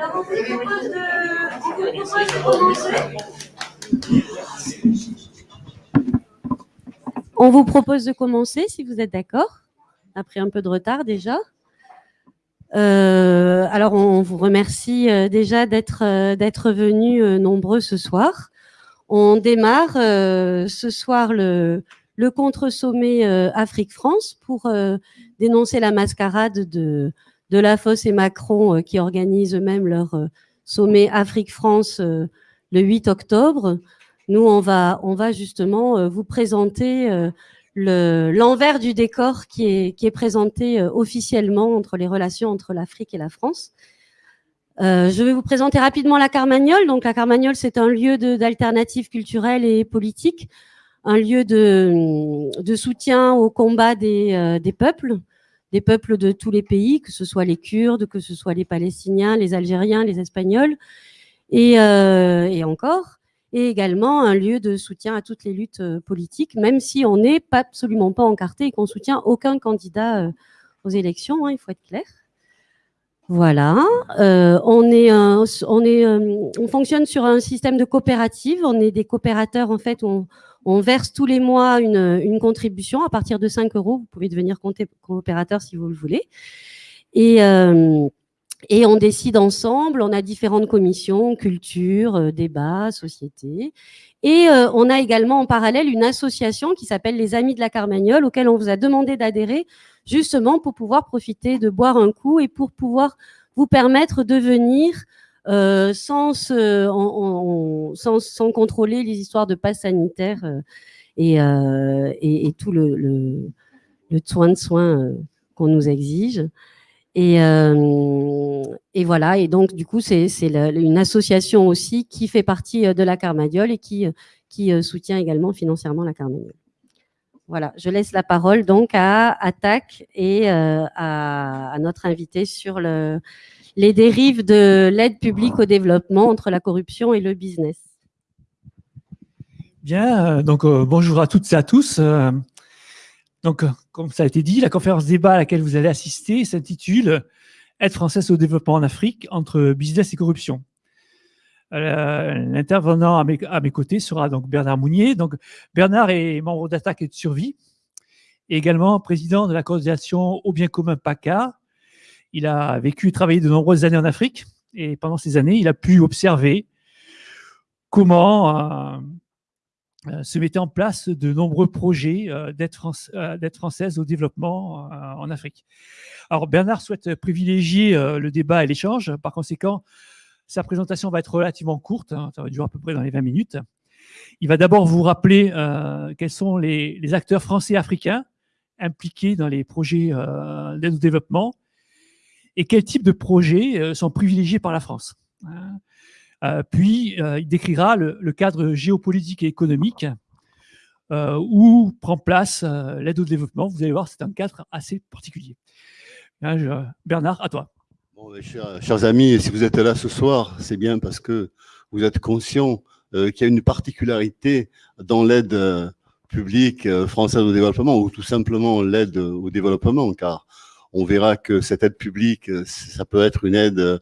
Alors, on vous propose de, on vous propose de commencer. On vous propose de commencer, si vous êtes d'accord. Après un peu de retard déjà. Euh, alors, on vous remercie euh, déjà d'être euh, venus nombreux ce soir. On démarre ce soir le, contre-sommet Afrique-France pour dénoncer la mascarade de, de La Fosse et Macron qui organisent eux-mêmes leur sommet Afrique-France le 8 octobre. Nous, on va, on va justement euh, vous présenter euh, le- l'envers du décor qui est, qui est présenté euh, officiellement entre les relations entre l'Afrique et la France. Euh, je vais vous présenter rapidement la Carmagnole. Donc, la Carmagnole, c'est un lieu d'alternatives culturelles et politiques, un lieu de, de soutien au combat des, euh, des peuples, des peuples de tous les pays, que ce soit les Kurdes, que ce soit les Palestiniens, les Algériens, les Espagnols, et, euh, et encore et également un lieu de soutien à toutes les luttes euh, politiques, même si on n'est pas absolument pas encarté et qu'on soutient aucun candidat euh, aux élections, hein, il faut être clair. Voilà, euh, on est, on est, euh, on fonctionne sur un système de coopérative. On est des coopérateurs en fait. On, on verse tous les mois une, une contribution à partir de 5 euros. Vous pouvez devenir coopérateur si vous le voulez. Et euh, et on décide ensemble, on a différentes commissions, culture, euh, débat, société. Et euh, on a également en parallèle une association qui s'appelle les Amis de la Carmagnole, auquel on vous a demandé d'adhérer, justement pour pouvoir profiter de boire un coup et pour pouvoir vous permettre de venir euh, sans, se- sans, sans contrôler les histoires de passe sanitaire euh, et, euh, et, et tout le, le, le soin de soin euh, qu'on nous exige. Et, euh, et voilà, et donc du coup, c'est une association aussi qui fait partie euh, de la Carmagnole et qui, euh, soutient également financièrement la Carmagnole. Voilà, je laisse la parole donc à Attaque et à, notre invité sur le, les dérives de l'aide publique au développement entre la corruption et le business. Bien, donc bonjour à toutes et à tous. Donc, euh, comme ça a été dit, la conférence débat à laquelle vous allez assister s'intitule Aide française au développement en Afrique entre business et corruption. Euh, L'intervenant à mes, côtés sera donc Bernard Mounier. Donc, Bernard est membre d'Attaque et de Survie, et également président de la coordination au bien commun PACA. Il a vécu et travaillé de nombreuses années en Afrique, et pendant ces années, il a pu observer comment euh, se mettaient en place de nombreux projets euh, d'aide euh, française au développement euh, en Afrique. Alors Bernard souhaite privilégier euh, le débat et l'échange. Par conséquent, sa présentation va être relativement courte, hein, ça va durer à peu près dans les 20 minutes. Il va d'abord vous rappeler euh, quels sont les, acteurs français africains impliqués dans les projets euh, d'aide au développement et quels types de projets euh, sont privilégiés par la France. hein. Euh, puis, euh, il décrira le, cadre géopolitique et économique euh, où prend place l'aide au développement. Vous allez voir, c'est un cadre assez particulier. Bernard, à toi. Chers, amis, si vous êtes là ce soir, c'est bien parce que vous êtes conscients qu'il y a une particularité dans l'aide publique française au développement ou tout simplement l'aide au développement, car on verra que cette aide publique, ça peut être une aide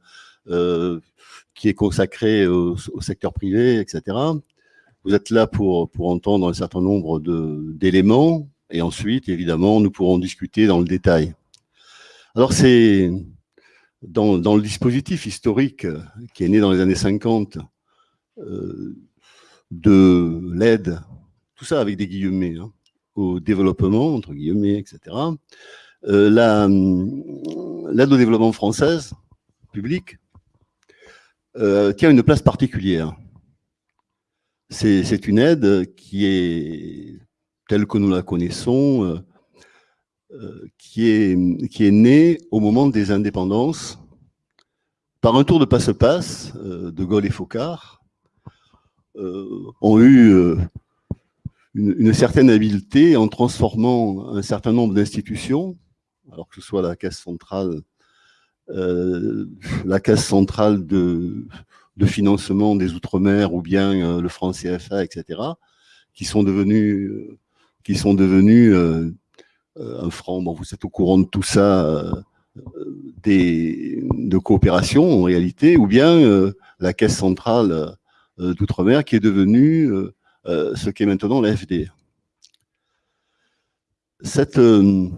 qui est consacrée au, secteur privé, etc. Vous êtes là pour, pour entendre un certain nombre d'éléments et ensuite, évidemment, nous pourrons discuter dans le détail. Alors, c'est dans, dans le dispositif historique qui est né dans les années 50 euh, de l'aide, tout ça avec des guillemets, hein, au développement, entre guillemets, etc. La, L'aide au développement française, publique, tient une place particulière. C'est une aide qui est telle que nous la connaissons, qui, est, qui est née au moment des indépendances par un tour de passe-passe, De Gaulle et Focard ont eu une, certaine habileté en transformant un certain nombre d'institutions, alors que ce soit la caisse centrale, euh, la caisse centrale de, de financement des Outre-mer ou bien euh, le franc CFA, etc., qui sont devenus, qui sont devenus euh, un franc. Bon, vous êtes au courant de tout ça, des, de coopération en réalité, ou bien la caisse centrale d'Outre-mer qui est devenue euh, ce qui est maintenant l'AFD. Cette, euh,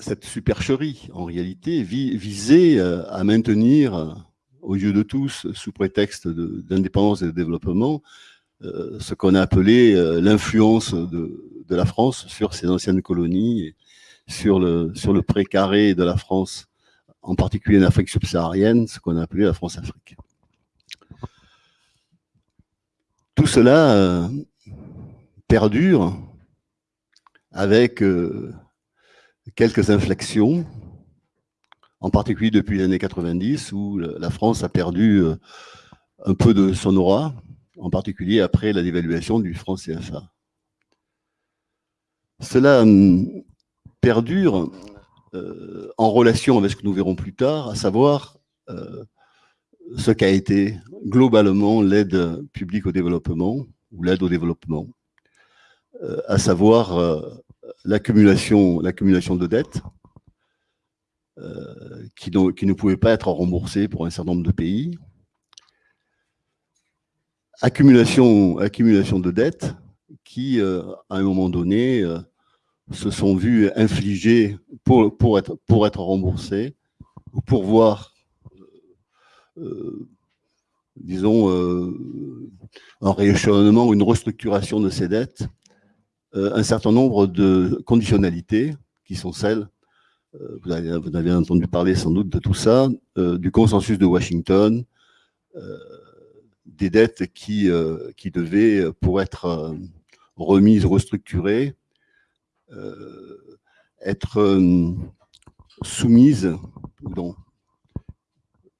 cette supercherie, en réalité, visait euh, à maintenir, aux yeux de tous, sous prétexte d'indépendance et de développement, ce qu'on a appelé l'influence de, la France sur ses anciennes colonies, sur le, sur le précaré de la France, en particulier en Afrique subsaharienne, ce qu'on a appelé la France-Afrique. Tout cela euh, perdure avec euh, quelques inflexions, en particulier depuis les années 90, où la France a perdu euh, un peu de son aura, en particulier après la dévaluation du franc CFA. Cela hum, perdure en relation avec ce que nous verrons plus tard, à savoir ce qu'a été globalement l'aide publique au développement ou l'aide au développement, euh, à savoir euh, l'accumulation de dettes euh, qui, qui, ne pouvaient pas être remboursées pour un certain nombre de pays, accumulation, accumulation de dettes qui, à un moment donné, se sont vues infliger pour, pour, être, pour être remboursées ou pour voir euh, disons, euh, un rééchelonnement ou une restructuration de ces dettes, euh, un certain nombre de conditionnalités qui sont celles, vous avez, entendu parler sans doute de tout ça, du consensus de Washington, des dettes qui, devaient, pour être remises, restructurées, être soumises, donc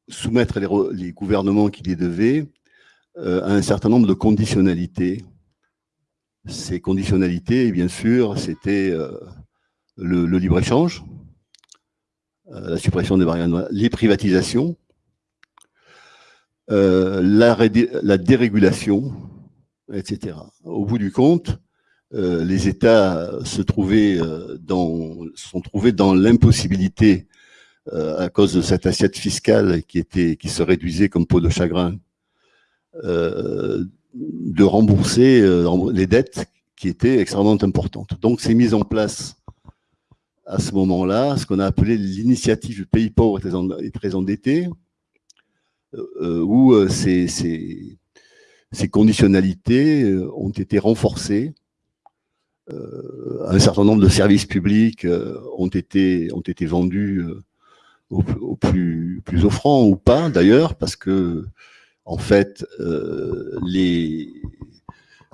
soumettre les, gouvernements qui les devaient euh, à un certain nombre de conditionnalités. Ces conditionnalités, bien sûr, c'était euh, le, libre-échange, euh, la suppression des barrières, les privatisations, la, la, dérégulation, etc. Au bout du compte, les États se trouvaient dans, sont trouvés dans l'impossibilité euh, à cause de cette assiette fiscale qui, était, qui se réduisait comme peau de chagrin, euh, de rembourser euh, les dettes qui étaient extrêmement importantes. Donc, c'est mis en place à ce moment-là ce qu'on a appelé l'initiative pays pauvres et très endettés, où ces, ces, ces, conditionnalités ont été renforcées. un certain nombre de services publics ont été, vendus au, plus, plus offrant ou pas d'ailleurs, parce que en fait, euh, les,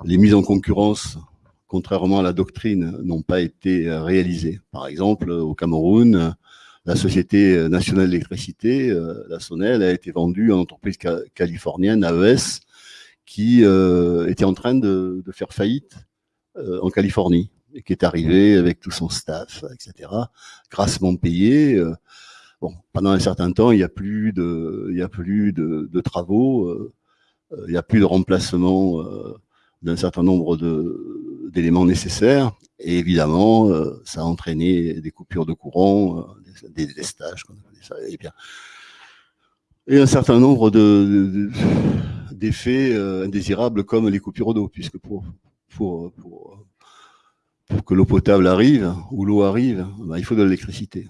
mises en concurrence, contrairement à la doctrine, n'ont pas été réalisées. Par exemple, au Cameroun, la Société nationale d'électricité, euh, la SONEL, a été vendue à une entreprise californienne, AES, qui euh, était en train de, faire faillite en Californie et qui est arrivé avec tout son staff, etc., grassement payé. Pendant un certain temps, il n'y a plus de, travaux, euh, il n'y a plus de remplacement euh, d'un certain nombre d'éléments nécessaires. Et évidemment, euh, ça a entraîné des coupures de courant, des délestages, et, bien, et un certain nombre d'effets indésirables comme les coupures d'eau, puisque pour, que l'eau potable arrive, ou l'eau arrive, ben, il faut de l'électricité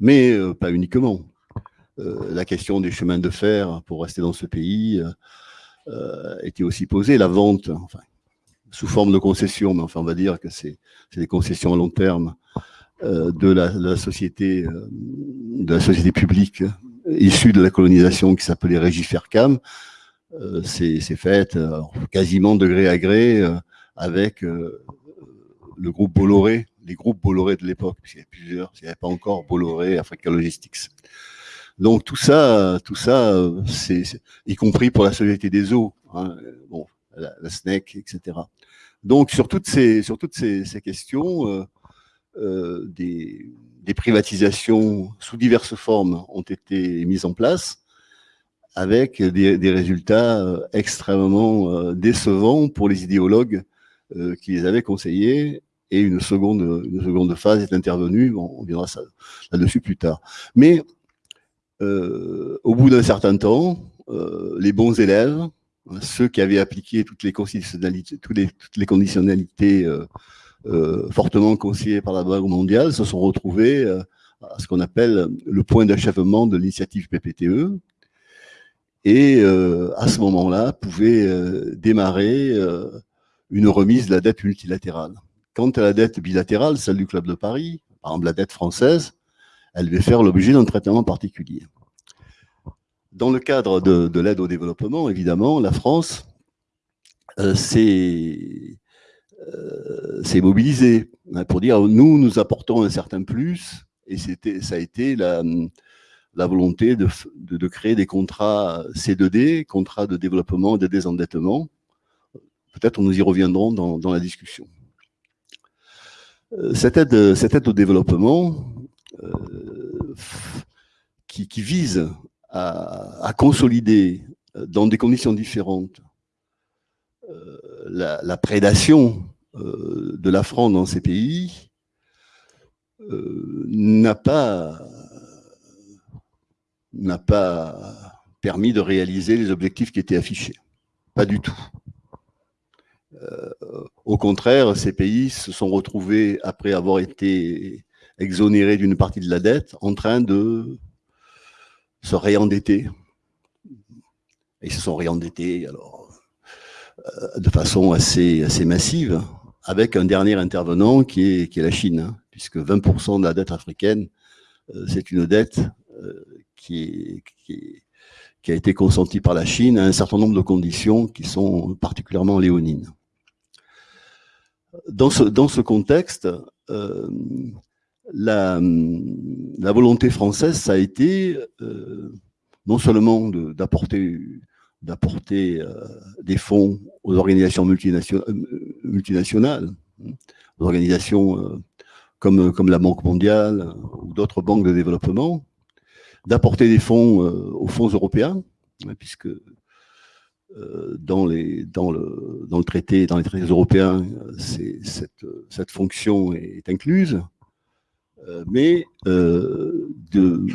mais euh, pas uniquement. Euh, la question des chemins de fer pour rester dans ce pays euh, était aussi posée. La vente, enfin, sous forme de concession, mais enfin on va dire que c'est des concessions à long terme de la, société, publique issu de la colonisation qui s'appelait Régifercam, euh, c'est fait euh, quasiment de gré à gré avec le groupe Bolloré, les groupes Bolloré de l'époque, puisqu'il y avait plusieurs, il n'y avait pas encore Bolloré, Africa Logistics. Donc tout ça, tout ça, c'est y compris pour la Société des eaux, hein, bon, la, SNEC, etc. Donc sur toutes ces, sur toutes ces, questions, euh, des, des, privatisations sous diverses formes ont été mises en place avec des, résultats euh, extrêmement euh, décevants pour les idéologues euh, qui les avaient conseillés. Et une seconde, une seconde phase est intervenue. on viendra là-dessus plus tard. Mais au bout d'un certain temps, les bons élèves, hein, ceux qui avaient appliqué toutes les conditionnalités, toutes les, toutes les conditionnalités fortement conseillées par la Banque mondiale, se sont retrouvés à ce qu'on appelle le point d'achèvement de l'initiative PPTE, et euh, à ce moment-là pouvait euh, démarrer euh, une remise de la dette multilatérale. Quant à la dette bilatérale, celle du Club de Paris, par exemple la dette française, elle devait faire l'objet d'un traitement particulier. Dans le cadre de, l'aide au développement, évidemment, la France s'est mobilisée hein, pour dire nous, nous apportons un certain plus, et ça a été la, volonté de, créer des contrats C2D, contrats de développement et de désendettement. Peut-être nous y reviendrons dans la discussion. Euh, cette aide, au développement euh, qui, vise à, consolider dans des conditions différentes euh, la, prédation euh, de la France dans ces pays euh, n'a pas permis de réaliser les objectifs qui étaient affichés. Pas du tout. Euh, au contraire, ces pays se sont retrouvés, après avoir été exonérés d'une partie de la dette, en train de se réendetter. Ils se sont réendettés alors, euh, de façon assez, assez massive, avec un dernier intervenant qui est, qui est la Chine, hein, puisque 20% de la dette africaine, euh, c'est une dette qui, qui, a été consenti par la Chine à un certain nombre de conditions qui sont particulièrement léonines. Dans ce, contexte, euh, la, volonté française, ça a été euh, non seulement d'apporter euh, des fonds aux organisations multinationales, hein, aux organisations comme, comme la Banque mondiale ou d'autres banques de développement, d'apporter des fonds aux fonds européens, hein, puisque dans, les, dans, le, dans le traité, dans les traités européens, cette, cette fonction est incluse, euh, mais de,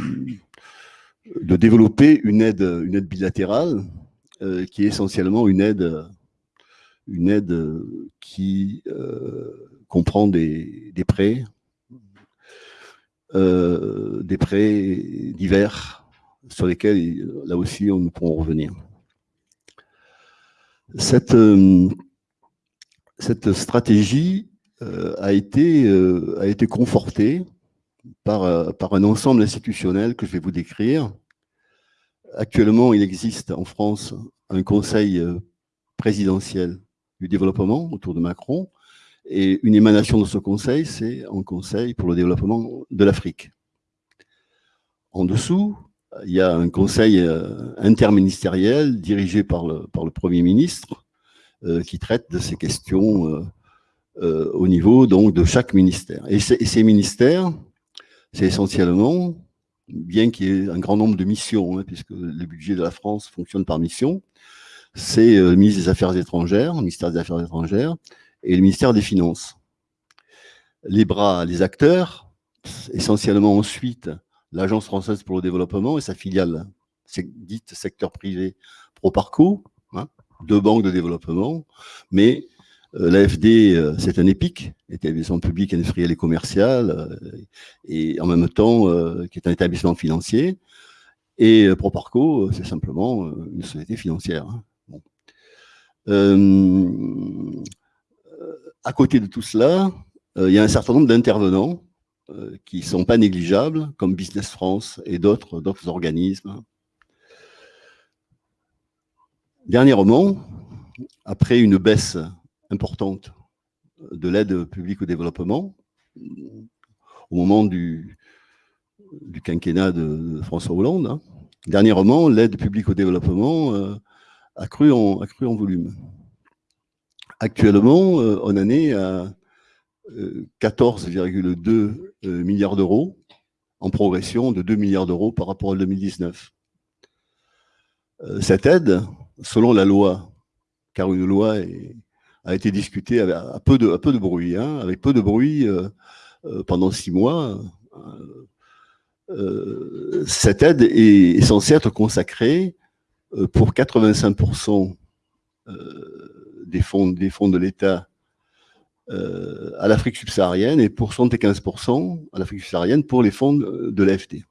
développer une aide, une aide bilatérale qui est essentiellement une aide, une aide qui comprend des, prêts euh, des prêts divers sur lesquels, là aussi, on pourrons revenir. Cette, euh, cette stratégie euh, a, été, a été confortée par, par un ensemble institutionnel que je vais vous décrire. Actuellement, il existe en France un conseil présidentiel du développement autour de Macron, et une émanation de ce conseil, c'est un conseil pour le développement de l'Afrique. En dessous, il y a un conseil euh, interministériel dirigé par le, Premier ministre euh, qui traite de ces questions euh, au niveau donc de chaque ministère. Et, ces ministères, c'est essentiellement, bien qu'il y ait un grand nombre de missions, hein, puisque le budget de la France fonctionne par mission, c'est le ministre des Affaires étrangères, le ministère des Affaires étrangères, et le ministère des Finances. Les bras, les acteurs, essentiellement ensuite l'Agence française pour le développement et sa filiale dite secteur privé Proparco, hein, deux banques de développement, mais euh, l'AFD, euh, c'est un EPIC, établissement public, industriel et commercial, euh, et en même temps, qui est un établissement financier, et Proparco, c'est simplement une société financière. Hein. à côté de tout cela, il y a un certain nombre d'intervenants qui ne sont pas négligeables, comme Business France et d'autres organismes. Dernièrement, après une baisse importante de l'aide publique au développement, au moment du, du quinquennat de François Hollande, hein, dernièrement, l'aide publique au développement euh, a, cru en, a cru en volume. Actuellement, euh, on en est à 14,2 euh, milliards d'euros, en progression de 2 milliards d'euros par rapport à 2019. Cette aide, selon la loi, car une loi a été discutée à, peu, de, bruit, hein, avec peu de bruit pendant six mois, euh, cette aide est, censée être consacrée euh, pour 85% euh, des des fonds de l'État à l'Afrique subsaharienne et pour 75% à l'Afrique subsaharienne pour les fonds de l'AFD.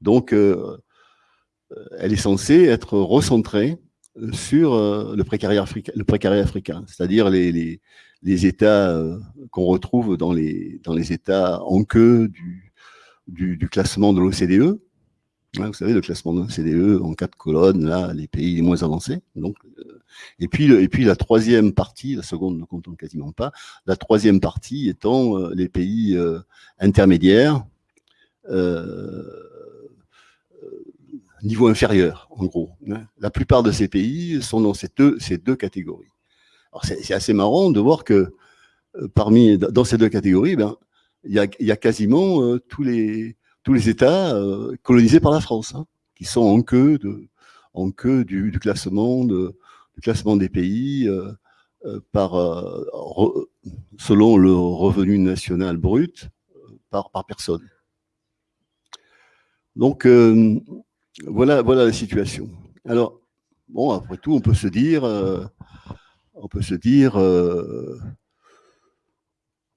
Donc, elle est censée être recentrée sur le précarien africain, c'est-à-dire les, États qu'on retrouve dans les, États en queue du, classement de l'OCDE. Hein, vous savez, le classement de l'OCDE en quatre colonnes, là, les pays les moins avancés. Donc, euh, et, puis, et puis la troisième partie, la seconde ne compte quasiment pas, la troisième partie étant euh, les pays euh, intermédiaires, niveau inférieur, en gros. Hein. La plupart de ces pays sont dans ces deux, ces deux catégories. Alors, c'est assez marrant de voir que parmi, dans ces deux catégories, ben, il y a, quasiment euh, tous, les, tous les États euh, colonisés par la France, hein, qui sont en queue, de, en queue du, classement, de, du classement des pays euh, par, selon le revenu national brut par, par personne. Donc, voilà, voilà la situation. Alors, bon, après tout, on peut se dire, on peut se dire,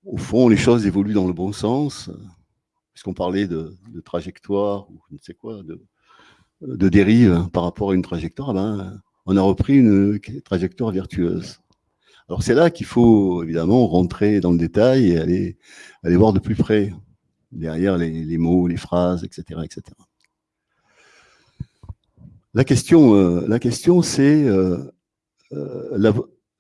au fond, les choses évoluent dans le bon sens, puisqu'on parlait de, trajectoire, ou je ne sais quoi, de, dérive par rapport à une trajectoire, eh ben, on a repris une trajectoire vertueuse. Alors c'est là qu'il faut évidemment rentrer dans le détail et aller, voir de plus près, derrière les, mots, les phrases, etc. etc. La question, euh, la question c'est euh, euh,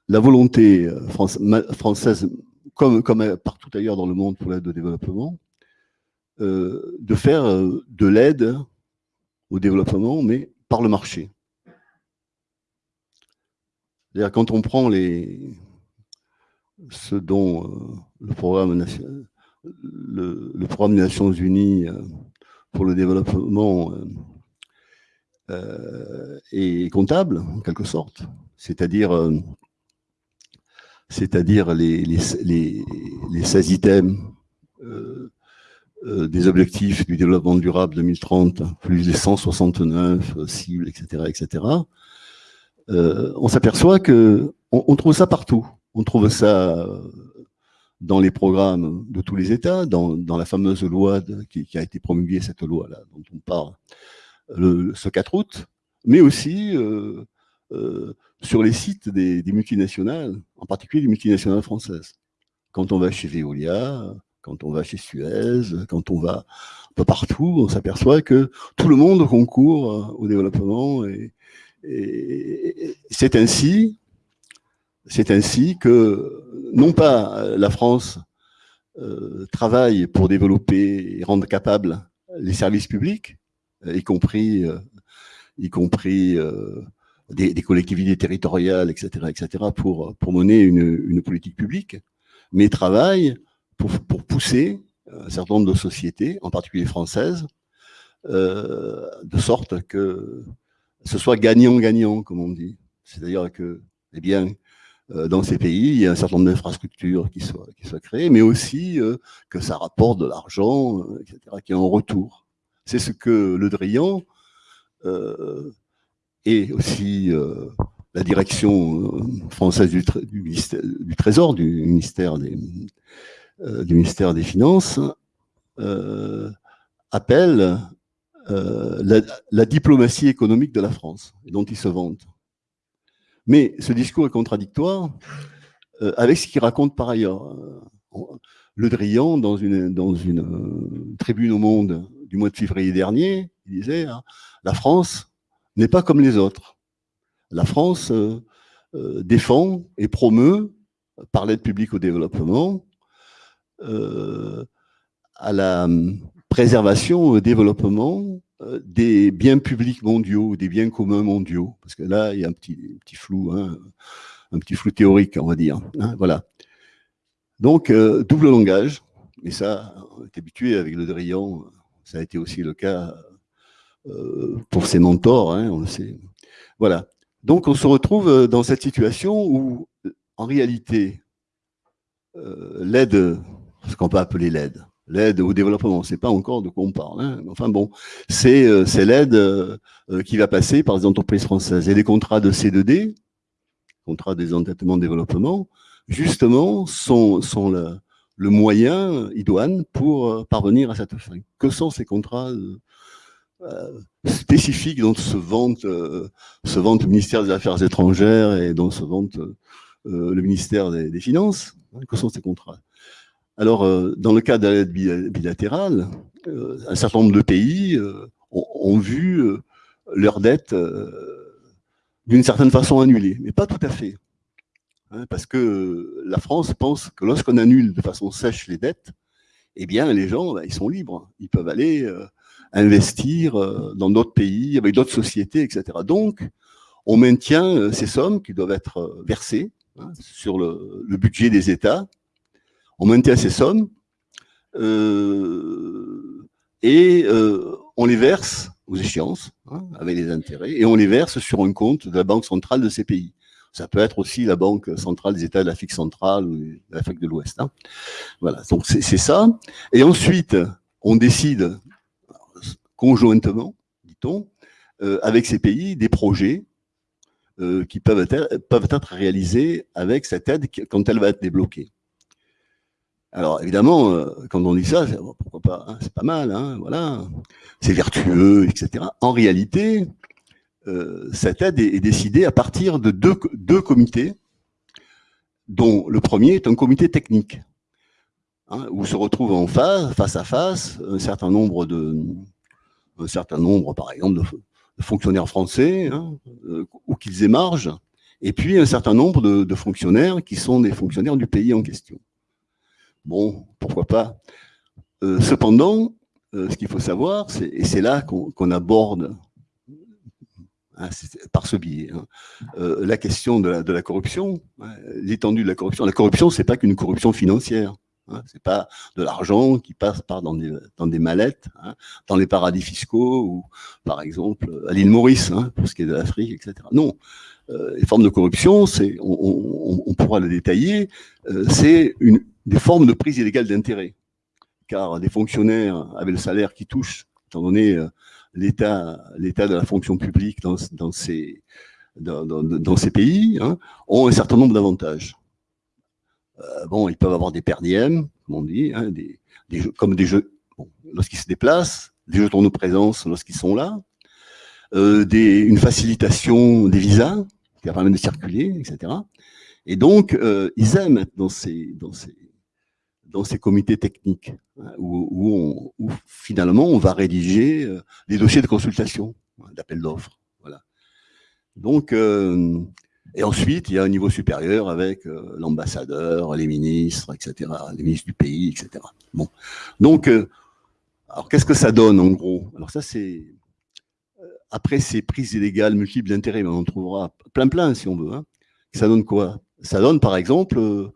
la, volonté française comme, comme partout ailleurs dans le monde pour l'aide au développement, de faire de l'aide au développement, mais par le marché. C'est-à-dire quand on prend les, ce dont euh, le, programme, le, programme des Nations Unies pour le développement est comptable, en quelque sorte, c'est-à-dire les, les, 16 items euh, euh, des objectifs du développement durable 2030, plus les 169 cibles, etc., etc., euh, on s'aperçoit que on, trouve ça partout. On trouve ça dans les programmes de tous les États, dans, la fameuse loi qui, a été promulguée, cette loi-là dont on parle le, ce 4 août, mais aussi sur les sites des, multinationales, en particulier des multinationales françaises. Quand on va chez Veolia, quand on va chez Suez, quand on va un peu partout, on s'aperçoit que tout le monde concourt euh, au développement et, c'est ainsi, c'est ainsi que non pas la France euh, travaille pour développer et rendre capables les services publics, y compris, euh, y compris des, collectivités territoriales, etc., etc., pour, pour mener une, politique publique, mais travaille pour, pour, pousser un certain nombre de sociétés, en particulier françaises, euh, de sorte que ce soit gagnant-gagnant, comme on dit. C'est-à-dire que, eh bien, euh, dans ces pays, il y a un certain nombre d'infrastructures qui soient, qui soient créées, mais aussi euh, que ça rapporte de l'argent, etc., qui est en retour. C'est ce que Le Drian et aussi euh, la direction euh, française du, du, Trésor, du ministère des, euh, du ministère des Finances, appelle la, diplomatie économique de la France, dont il se vante. Mais ce discours est contradictoire avec ce qu'il raconte par ailleurs. Le Drian, dans une, dans une euh, tribune au Monde du mois de février dernier, il disait hein, La France n'est pas comme les autres. La France euh, euh, défend et promeut, par l'aide publique au développement, à la préservation, au développement des biens publics mondiaux, des biens communs mondiaux. Parce que là, il y a un petit, flou, hein, un petit flou théorique, on va dire. Hein. Donc, euh, double langage, et ça, on est habitué avec le Drian, ça a été aussi le cas euh, pour ses mentors, hein, on le sait. Voilà. Donc, on se retrouve euh, dans cette situation où, en réalité, l'aide, ce qu'on peut appeler l'aide, l'aide au développement, c'est pas encore de quoi on parle. Hein. Enfin bon, c'est l'aide qui va passer par les entreprises françaises. Et les contrats de C2D, contrats des endettements de développement, justement, sont, le, moyen idoine pour euh, parvenir à cette fin. Que sont ces contrats euh, euh spécifiques dont se vante, euh, le ministère des Affaires étrangères et dont se vante le ministère des, des Finances Que sont ces contrats? Alors, dans le cas de l'aide bilatérale, un certain nombre de pays ont, ont, vu leurs dettes d'une certaine façon annulées, mais pas tout à fait. Hein, parce que la France pense que lorsqu'on annule de façon sèche les dettes, eh bien, les gens, ben, ils sont libres. Ils peuvent aller euh, investir euh, dans d'autres pays, avec d'autres sociétés, etc. Donc, on maintient euh, ces sommes qui doivent être versées hein, sur le, budget des États. On maintient ces sommes et on les verse aux échéances, hein, avec les intérêts, et on les verse sur un compte de la Banque centrale de ces pays. Ça peut être aussi la Banque centrale des États de l'Afrique centrale ou de l'Afrique de l'Ouest. Hein. Voilà, donc c'est ça. Et ensuite, on décide conjointement, dit-on, euh, avec ces pays, des projets euh, qui peuvent peuvent être réalisés avec cette aide quand elle va être débloquée. Alors évidemment, euh, quand on dit ça, pourquoi pas, hein, c'est pas mal, hein, voilà, c'est vertueux, etc. En réalité, euh, cette aide est, décidée à partir de deux, comités, dont le premier est un comité technique, hein, où se retrouvent en face, face à face, un certain nombre de, un certain nombre, par exemple, de, fonctionnaires français, euh, ou qu'ils émargent, et puis un certain nombre de, fonctionnaires qui sont des fonctionnaires du pays en question. Bon, pourquoi pas. Euh, cependant, euh, ce qu'il faut savoir, et c'est là qu'on aborde Hein, par ce biais. Hein. Euh, la question de la, corruption, hein, l'étendue de la corruption. La corruption, c'est pas qu'une corruption financière. Hein, c'est pas de l'argent qui passe par dans des, mallettes, dans les paradis fiscaux ou, par exemple, à l'île Maurice, pour ce qui est de l'Afrique, etc. Non, les formes de corruption, on, pourra le détailler, c'est une des formes de prise illégale d'intérêt, car des fonctionnaires avec le salaire qui touchent, étant donné euh, l'état de la fonction publique dans, dans ces dans, dans, ces pays hein, ont un certain nombre d'avantages. Euh, bon, ils peuvent avoir des perdièmes, comme on dit, hein, des, des jeux, comme des jeux bon, lorsqu'ils se déplacent, des jetons de présence lorsqu'ils sont là, euh, des, une facilitation des visas qui permet de circuler, etc. Et donc, euh, ils aiment être dans ces, dans ces, dans ces comités techniques, hein, où, finalement on va rédiger euh, des dossiers de consultation, hein, d'appel d'offres. Voilà. Donc, euh, et ensuite, il y a un niveau supérieur avec euh, l'ambassadeur, les ministres, etc., les ministres du pays, etc. Bon. Donc, alors qu'est-ce que ça donne en gros? Alors ça, c'est après ces prises illégales multiples d'intérêts, on en trouvera plein plein si on veut. Hein. Ça donne quoi? Ça donne par exemple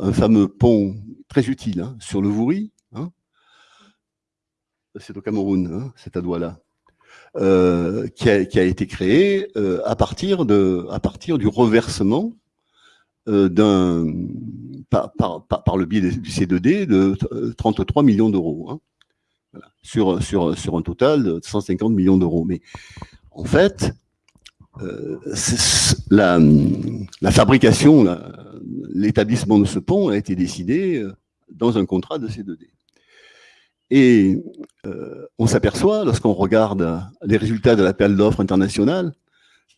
un fameux pont très utile hein, sur le Vouri. Hein. C'est au Cameroun, hein, cet adoua-là. Euh, qui, a, été créé euh, à, partir de, à partir du reversement euh, d'un par, le biais du C2D de 33 millions d'euros sur, sur, sur un total de 150 millions d'euros. Mais en fait, la, la, fabrication, l'établissement de ce pont a été décidé dans un contrat de C2D. Et euh, on s'aperçoit, lorsqu'on regarde les résultats de l'appel d'offres international,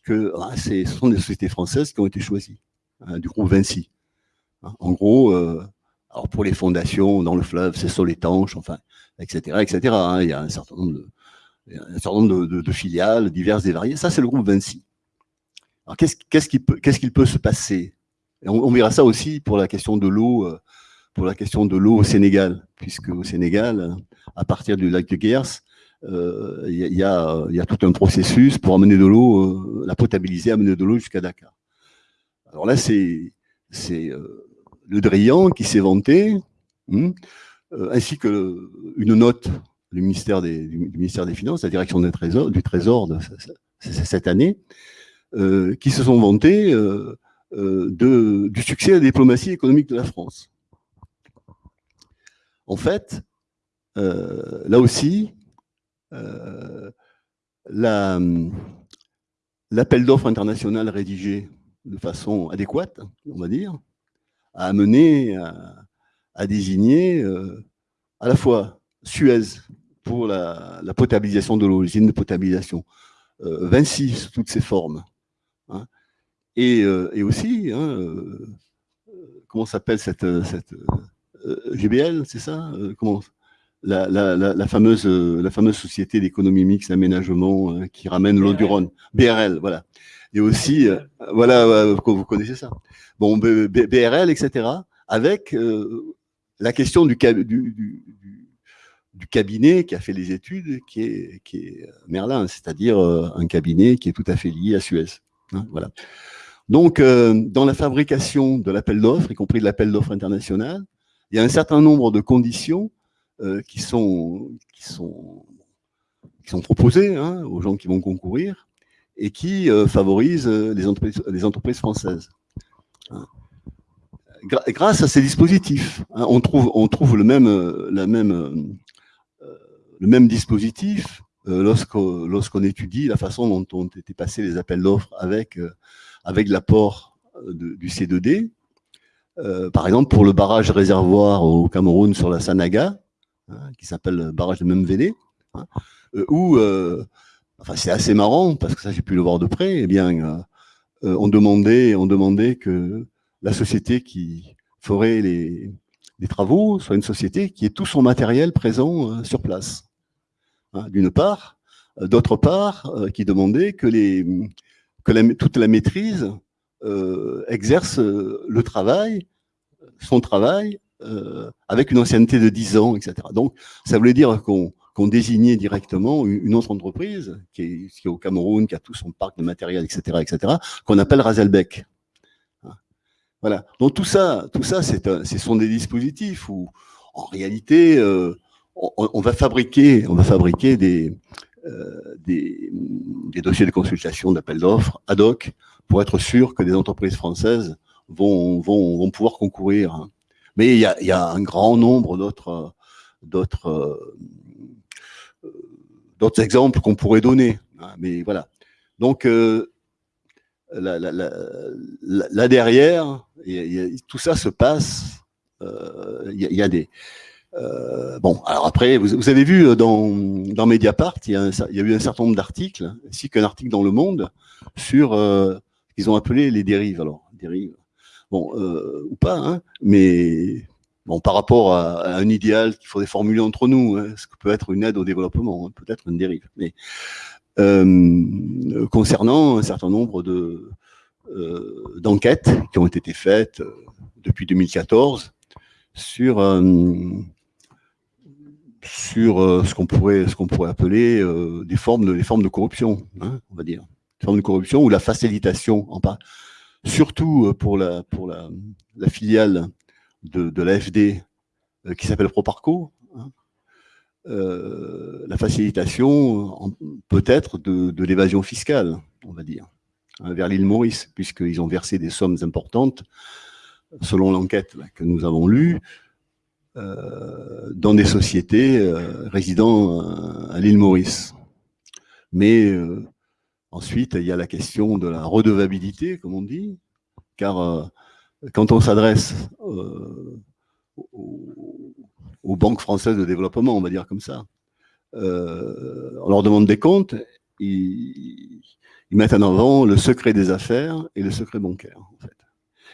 que ah, ce sont des sociétés françaises qui ont été choisies, hein, du groupe Vinci. En gros, euh, Alors pour les fondations, dans le fleuve, c'est sol étanche, enfin, etc. etc. Hein. il y a un certain nombre de, un certain nombre de, filiales diverses et variées. Ça, c'est le groupe Vinci. Alors qu'est-ce qu'il peut, se passer? On, verra ça aussi pour la question de l'eau, euh, pour la question de l'eau au Sénégal, puisque au Sénégal, à partir du lac de Gers, euh, il y, a, tout un processus pour amener de l'eau, euh, la potabiliser, amener de l'eau jusqu'à Dakar. Alors là, c'est le Drian qui s'est vanté, hmm, ainsi que une note du ministère des, du ministère des Finances, la direction du Trésor, de, cette année, qui se sont vantés euh, de, du succès de la diplomatie économique de la France. En fait, euh, là aussi, euh, l'appel d'offres international rédigé de façon adéquate, on va dire, a amené à, désigner à la fois Suez pour la, potabilisation de l'eau, l'usine de potabilisation, Vinci sous toutes ses formes, hein, et, euh, et aussi, hein, euh, comment s'appelle cette, cette euh, GBL, c'est ça comment la, la, la, fameuse, la fameuse société d'économie mixte d'aménagement qui ramène l'eau du Rhône, BRL, voilà. Et aussi, voilà, vous connaissez ça. Bon, BRL, etc., avec la question du, du, du, du, cabinet qui a fait les études, qui est, qui est Merlin, c'est-à-dire un cabinet qui est tout à fait lié à Suez. Hein, voilà. Donc, euh, dans la fabrication de l'appel d'offres, y compris de l'appel d'offres international, il y a un certain nombre de conditions euh, qui, sont, qui, sont, qui sont proposées hein, aux gens qui vont concourir et qui euh, favorisent les entreprises, les entreprises françaises. Hein. Grâce à ces dispositifs, on, trouve, on trouve le même, la même, le même dispositif lorsqu'on étudie la façon dont ont été passés les appels d'offres avec avec l'apport euh, du C2D. Euh, par exemple, pour le barrage réservoir au Cameroun sur la Sanaga, hein, qui s'appelle le barrage de Memvele, hein, euh, où, enfin c'est assez marrant, parce que ça j'ai pu le voir de près, eh bien, on, demandait, on demandait que la société qui ferait les, les, travaux soit une société qui ait tout son matériel présent sur place, hein, d'une part. D'autre part, qui demandait que toute la maîtrise euh, exerce euh, le travail, son travail, euh, avec une ancienneté de 10 ans, etc. Donc, ça voulait dire qu'on désignait directement une autre entreprise qui est, au Cameroun, qui a tout son parc de matériel, etc., etc., qu'on appelle Razelbeck. Hein. Voilà. Donc tout ça, tout ça, ce sont des dispositifs où, en réalité, on, va fabriquer, on va fabriquer des, euh, des, dossiers de consultation d'appel d'offres ad hoc pour être sûr que des entreprises françaises vont, vont, vont pouvoir concourir. Hein. Mais il y a, y a un grand nombre d'autres d'autres euh, d'autres exemples qu'on pourrait donner. Hein. Mais voilà. Donc, euh, là, là, là, derrière, tout ça se passe. Il y, y, a des, euh, bon, alors après, vous, avez vu euh, dans, Mediapart, il y, a eu un certain nombre d'articles, ainsi qu'un article dans Le Monde, sur euh, ce qu'ils ont appelé les dérives. Alors, dérives, bon, ou pas, hein, mais bon, par rapport à, un idéal qu'il faudrait formuler entre nous, hein, ce que peut être une aide au développement, hein, peut-être une dérive. Mais concernant un certain nombre de d'enquêtes qui ont été faites depuis 2014 sur sur euh, ce qu'on pourrait, appeler euh, des formes de, corruption, hein, on va dire, des formes de corruption ou la facilitation, en pas, surtout euh, pour la filiale de, de l'AFD qui s'appelle Proparco, hein, la facilitation peut-être de, l'évasion fiscale, on va dire, hein, vers l'île Maurice, puisqu'ils ont versé des sommes importantes, selon l'enquête que nous avons lue, dans des sociétés euh, résidant à l'île Maurice. Mais euh, ensuite, il y a la question de la redevabilité, comme on dit, car quand on s'adresse aux, banques françaises de développement, on va dire comme ça, on leur demande des comptes, ils, ils, mettent en avant le secret des affaires et le secret bancaire, en fait.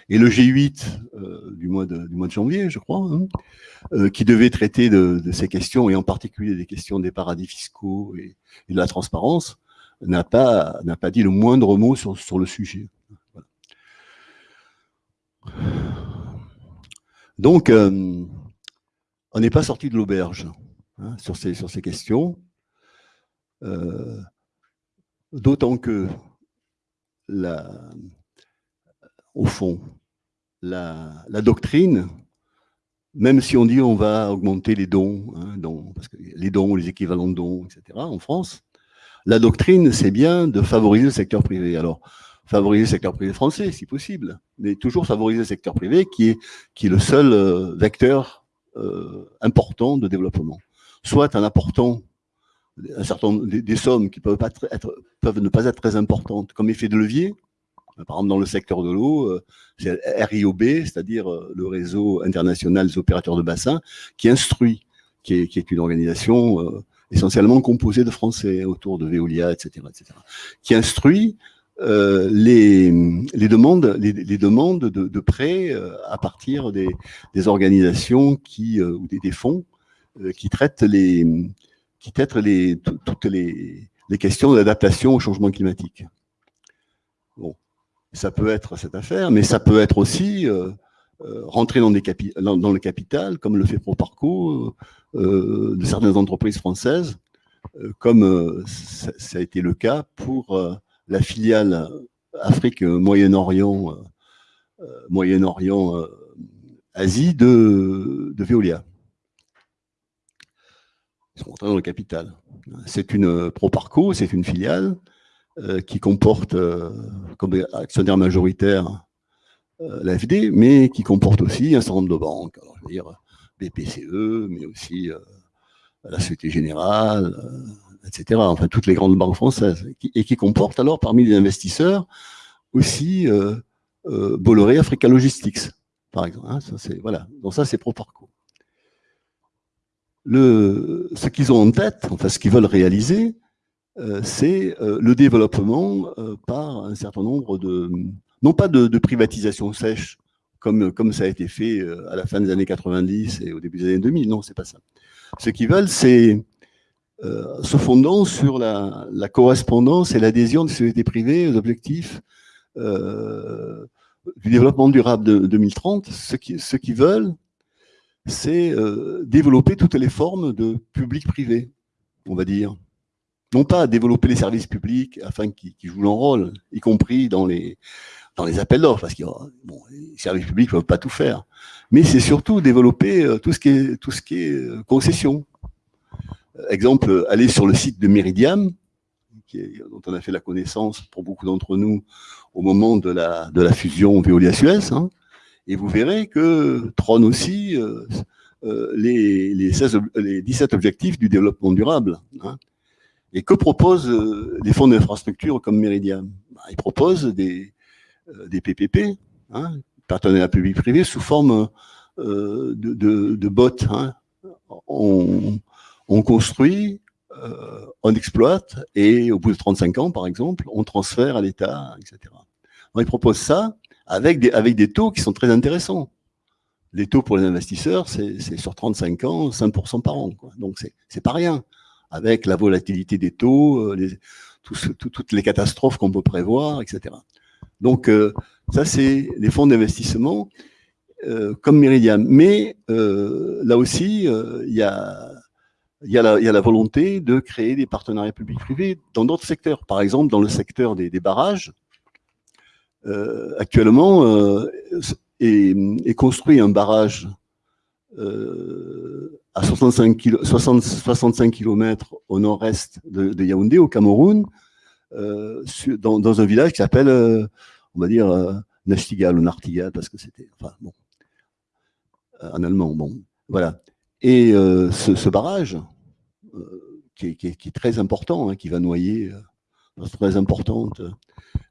Et le G8 du, mois de, du mois de janvier, je crois, hein, qui devait traiter de, ces questions, et en particulier des questions des paradis fiscaux et, de la transparence, n'a pas, dit le moindre mot sur, le sujet. Donc, on n'est pas sorti de l'auberge hein, sur, ces, questions. Euh, d'autant que, au fond, la, doctrine, même si on dit on va augmenter les dons, hein, parce que les dons, les équivalents de dons, etc., en France, la doctrine, c'est bien de favoriser le secteur privé. Alors, favoriser le secteur privé français, si possible, mais toujours favoriser le secteur privé qui est, le seul euh, vecteur euh, important de développement. Soit en apportant un certain des, sommes qui peuvent, pas être, peuvent ne pas être très importantes comme effet de levier. Par exemple, dans le secteur de l'eau, euh, c'est RIOB, c'est-à-dire euh, le réseau international des opérateurs de bassin, qui instruit, qui est, une organisation euh, essentiellement composée de Français autour de Veolia, etc., etc., qui instruit euh, les, demandes, les, demandes de, prêts à partir des, organisations qui, ou des, fonds qui traitent les, qui traitent toutes les questions d'adaptation au changement climatique. Ça peut être cette affaire, mais ça peut être aussi euh, euh, rentrer dans, le capital, comme le fait ProParco, euh, de certaines entreprises françaises, comme ça, a été le cas pour la filiale Afrique Moyen-Orient, Asie de, de Veolia sont rentrés dans le capital. C'est une Proparco, c'est une filiale qui comporte euh, comme actionnaire majoritaire l'AFD, mais qui comporte aussi un certain nombre de banques, alors, je veux dire BPCE, mais aussi la Société Générale, etc. Enfin, toutes les grandes banques françaises, et qui comporte alors parmi les investisseurs aussi Bolloré Africa Logistics, par exemple. Hein, ça, voilà. Donc ça, c'est Proparco le, ce qu'ils ont en tête, enfin ce qu'ils veulent réaliser, euh, c'est euh, le développement euh, par un certain nombre de, non pas de, de, privatisation sèche, comme, comme ça a été fait à la fin des années 90 et au début des années 2000, non, c'est pas ça. Ce qu'ils veulent, c'est, se fondant sur la, correspondance et l'adhésion des sociétés privées aux objectifs du développement durable de 2030, ce qu'ils ce qu'ils veulent, c'est euh, développer toutes les formes de public-privé, on va dire. Non pas développer les services publics afin qu'ils jouent leur rôle, y compris dans les, dans les appels d'offres, parce que bon, les services publics ne peuvent pas tout faire. Mais c'est surtout développer euh, tout ce qui est, tout ce qui est euh, concession. Exemple, aller sur le site de Meridiam, qui est, dont on a fait la connaissance pour beaucoup d'entre nous au moment de la, de la fusion Veolia-Suez, hein, et vous verrez que trône aussi euh, euh, les, les, 16, les 17 objectifs du développement durable. Hein. Et que proposent euh, les fonds d'infrastructure comme Meridian bah, Ils proposent des, des PPP, hein, partenariat public-privé, sous forme de, de, de bots. Hein. On, on, construit, on exploite, et au bout de 35 ans, par exemple, on transfère à l'État, etc. Ils proposent ça, avec des, avec des taux qui sont très intéressants. Les taux pour les investisseurs, c'est sur 35 ans, 5% par an. Quoi. Donc, c'est pas rien. Avec la volatilité des taux, euh, toutes les catastrophes qu'on peut prévoir, etc. Donc, euh, ça, c'est les fonds d'investissement euh, comme Meridian. Mais là aussi, il y a la, volonté de créer des partenariats publics-privés dans d'autres secteurs. Par exemple, dans le secteur des, barrages, actuellement est, construit un barrage à 65, kilo, 60, 65 km au nord-est de, Yaoundé, au Cameroun, dans, dans, un village qui s'appelle, on va dire, Nachtigal ou Nartigal, parce que c'était, enfin bon, en allemand, bon, voilà. Et ce, barrage, qui est, très important, hein, qui va noyer très importante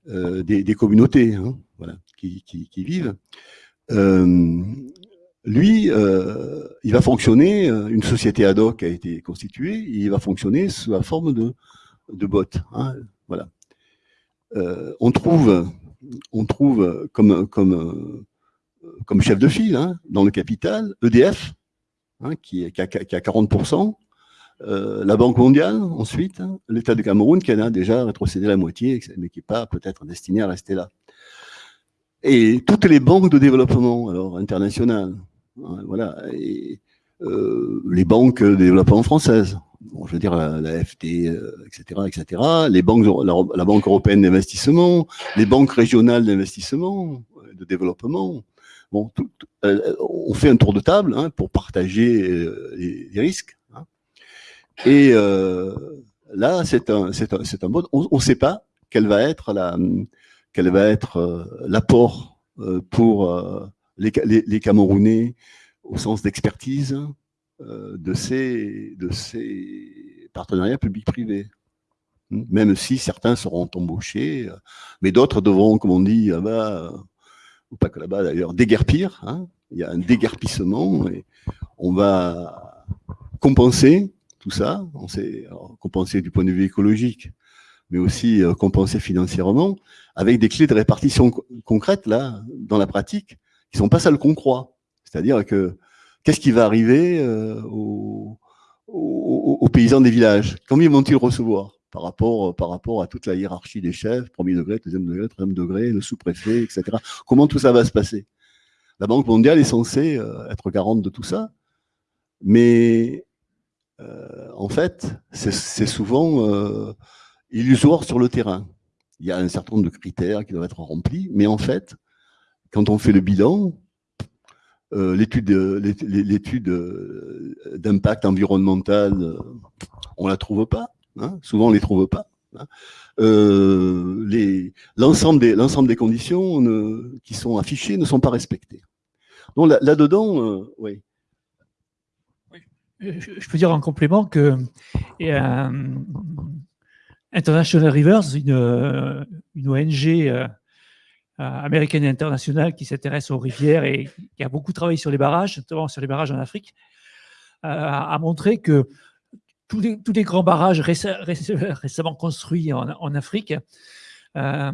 euh, des, communautés hein, voilà, qui, vivent. Lui, euh, il va fonctionner, euh, une société ad hoc a été constituée, il va fonctionner sous la forme de, de bots. Hein, voilà. Euh, on trouve on trouve comme, comme, comme chef de file hein, dans le capital EDF, hein, qui, qui, a, qui, a, 40%, euh, la Banque mondiale, ensuite, l'État du Cameroun, qui a déjà rétrocédé la moitié, mais qui n'est pas peut-être destiné à rester là. Et toutes les banques de développement, alors internationales, voilà, et euh, les banques de développement françaises, bon, je veux dire la, FT, etc., etc., les banques, la, Banque européenne d'investissement, les banques régionales d'investissement, de développement, bon, tout, euh, on fait un tour de table hein, pour partager euh, les, risques. Hein. Et euh, là, c'est un, c'est un, un bon. On ne sait pas quelle va être la, quel va être euh, l'apport euh, pour euh, les, Camerounais au sens d'expertise de ces, de ces partenariats publics-privés. Même si certains seront embauchés, mais d'autres devront, comme on dit, ah bah, ou pas que là-bas d'ailleurs, déguerpir. Hein. Il y a un déguerpissement et on va compenser tout ça. On sait compenser du point de vue écologique, mais aussi euh, compenser financièrement avec des clés de répartition concrètes là, dans la pratique, qui sont pas celles qu'on croit. C'est-à-dire que qu'est-ce qui va arriver euh, aux, aux, aux, paysans des villages? Combien vont-ils recevoir? Par rapport, par rapport à toute la hiérarchie des chefs, premier degré, deuxième degré, troisième degré, le sous-préfet, etc. Comment tout ça va se passer? La Banque mondiale est censée euh, être garante de tout ça, mais euh, en fait, c'est souvent euh, illusoire sur le terrain. Il y a un certain nombre de critères qui doivent être remplis, mais en fait, quand on fait le bilan, euh, l'étude l'étude euh, d'impact environnemental, euh, on la trouve pas. Hein, souvent, on les trouve pas. Hein. Euh, L'ensemble des, conditions ne, qui sont affichées ne sont pas respectées. Donc là-dedans, là oui. Je peux dire en complément que euh, International Rivers, une, ONG euh, américaine et internationale qui s'intéresse aux rivières et qui a beaucoup travaillé sur les barrages, notamment sur les barrages en Afrique, euh, a montré que tous les, grands barrages récemment construits en, Afrique euh,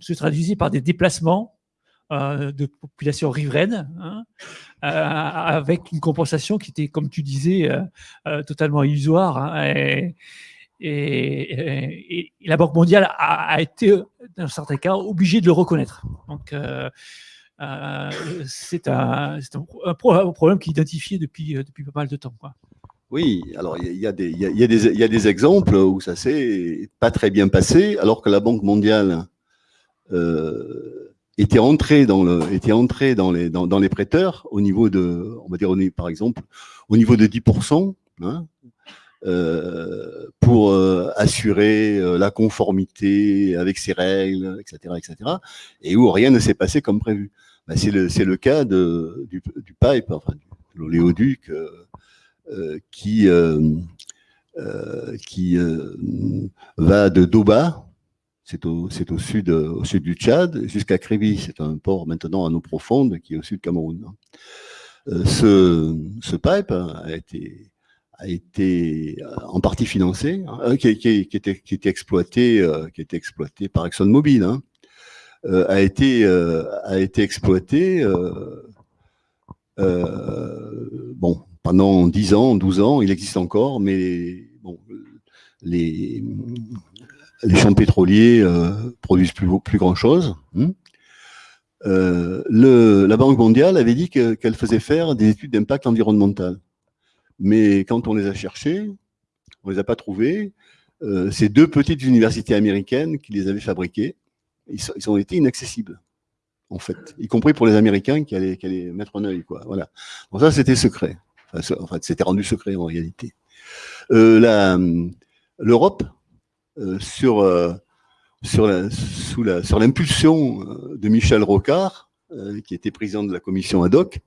se traduisaient par des déplacements euh, de population riveraine, hein, euh, avec une compensation qui était, comme tu disais, euh, euh totalement illusoire. Hein, et, la Banque mondiale a, été, dans certains cas, obligée de le reconnaître. Donc, euh, c'est un, problème qui est identifié depuis, depuis pas mal de temps. Oui, alors il y, a des, exemples où ça s'est pas très bien passé, alors que la Banque mondiale euh, était entrée dans, les prêteurs au niveau de, on va dire, par exemple, au niveau de 10%, hein, euh, pour euh, assurer euh, la conformité avec ces règles, etc., etc., et où rien ne s'est passé comme prévu. Ben, c'est le, le cas du, du pipe, l'oléoduc. Qui, qui va de Doba, c'est au, au, sud, au sud du Tchad, jusqu'à Kribi. C'est un port maintenant à eau profonde qui est au sud du Cameroun. ce, ce pipe a été, a été en partie financé, hein, qui, qui, qui, était, qui était exploité, qui était exploité par ExxonMobil, hein, a été a été exploité. bon, pendant 10 ans, 12 ans, il existe encore, mais bon, les, les champs pétroliers euh, produisent plus, plus grand chose. Hein. Euh, le, la Banque mondiale avait dit qu'elle qu faisait faire des études d'impact environnemental. Mais quand on les a cherchées, on les a pas trouvées. Euh, c'est deux petites universités américaines qui les avaient fabriquées. Ils, ont été inaccessibles, en fait, y compris pour les Américains qui allaient, mettre un œil. Quoi. Voilà. Donc ça, c'était secret. Enfin, fait, c'était rendu secret en réalité. Euh, L'Europe, euh, sur, euh, sur l'impulsion de Michel Rocard, qui était président de la commission ad hoc,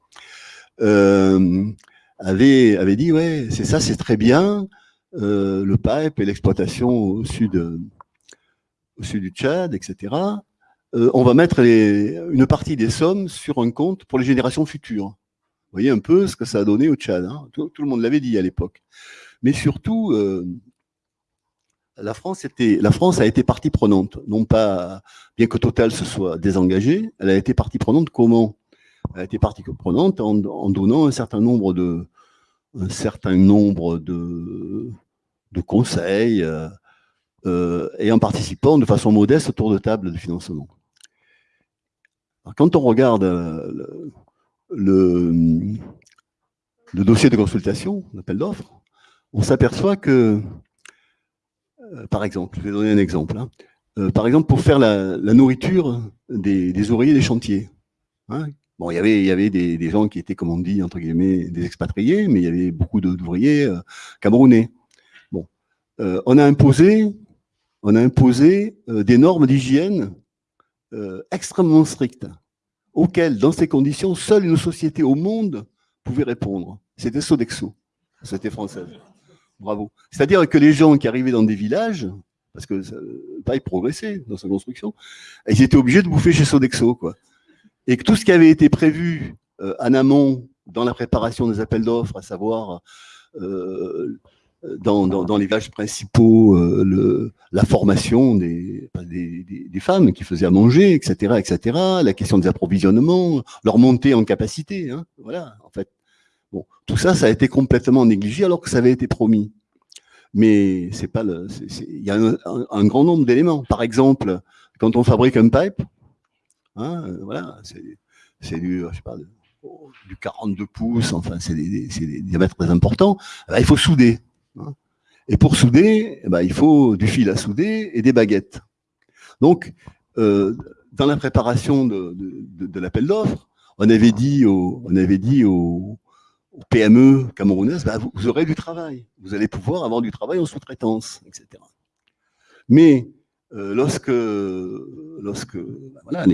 avait, avait dit ouais, c'est ça, c'est très bien, le pipe et l'exploitation au sud, du Tchad, etc. on va mettre une partie des sommes sur un compte pour les générations futures. Vous voyez un peu ce que ça a donné au Tchad. Hein. Tout, le monde l'avait dit à l'époque. Mais surtout, euh, la France, était, la France a été partie prenante, non pas, bien que Total se soit désengagé, elle a été partie prenante comment? Elle a été partie prenante en, donnant un certain nombre de, un certain nombre de, conseils euh, euh, et en participant de façon modeste autour de table de financement. quand on regarde euh, le, dossier de consultation, l'appel d'offres, on s'aperçoit que par exemple, je vais donner un exemple. Hein. Par exemple, pour faire la, nourriture des, ouvriers des chantiers. Hein. Bon, il y avait, il y avait des, gens qui étaient, comme on dit, entre guillemets, des expatriés, mais il y avait beaucoup d'ouvriers euh, camerounais. Bon, on a imposé, on a imposé des normes d'hygiène extrêmement strictes, auxquelles, dans ces conditions, seule une société au monde pouvait répondre. C'était Sodexo, c'était française. Bravo. C'est-à-dire que les gens qui arrivaient dans des villages, parce que ça pas progressé dans sa construction, ils étaient obligés de bouffer chez Sodexo, quoi. Et que tout ce qui avait été prévu euh, en amont dans la préparation des appels d'offres, à savoir euh, dans, les villages principaux, euh, la formation des, des, femmes qui faisaient à manger, etc., etc., la question des approvisionnements, leur montée en capacité, hein, voilà, en fait. Bon, tout ça, ça a été complètement négligé alors que ça avait été promis. Mais c'est pas il y a un, grand nombre d'éléments. Par exemple, quand on fabrique un pipe, hein, voilà, c'est du, je sais pas, du 42 pouces, enfin, c'est des, des, diamètres très importants. Eh ben, il faut souder. Hein. Et pour souder, eh ben, il faut du fil à souder et des baguettes. Donc, euh, dans la préparation de, de, l'appel d'offres, on avait dit, au, on avait dit aux, PME camerounaises, bah, vous, aurez du travail. Vous allez pouvoir avoir du travail en sous-traitance, etc. Mais euh, lorsque, lorsque bah, voilà,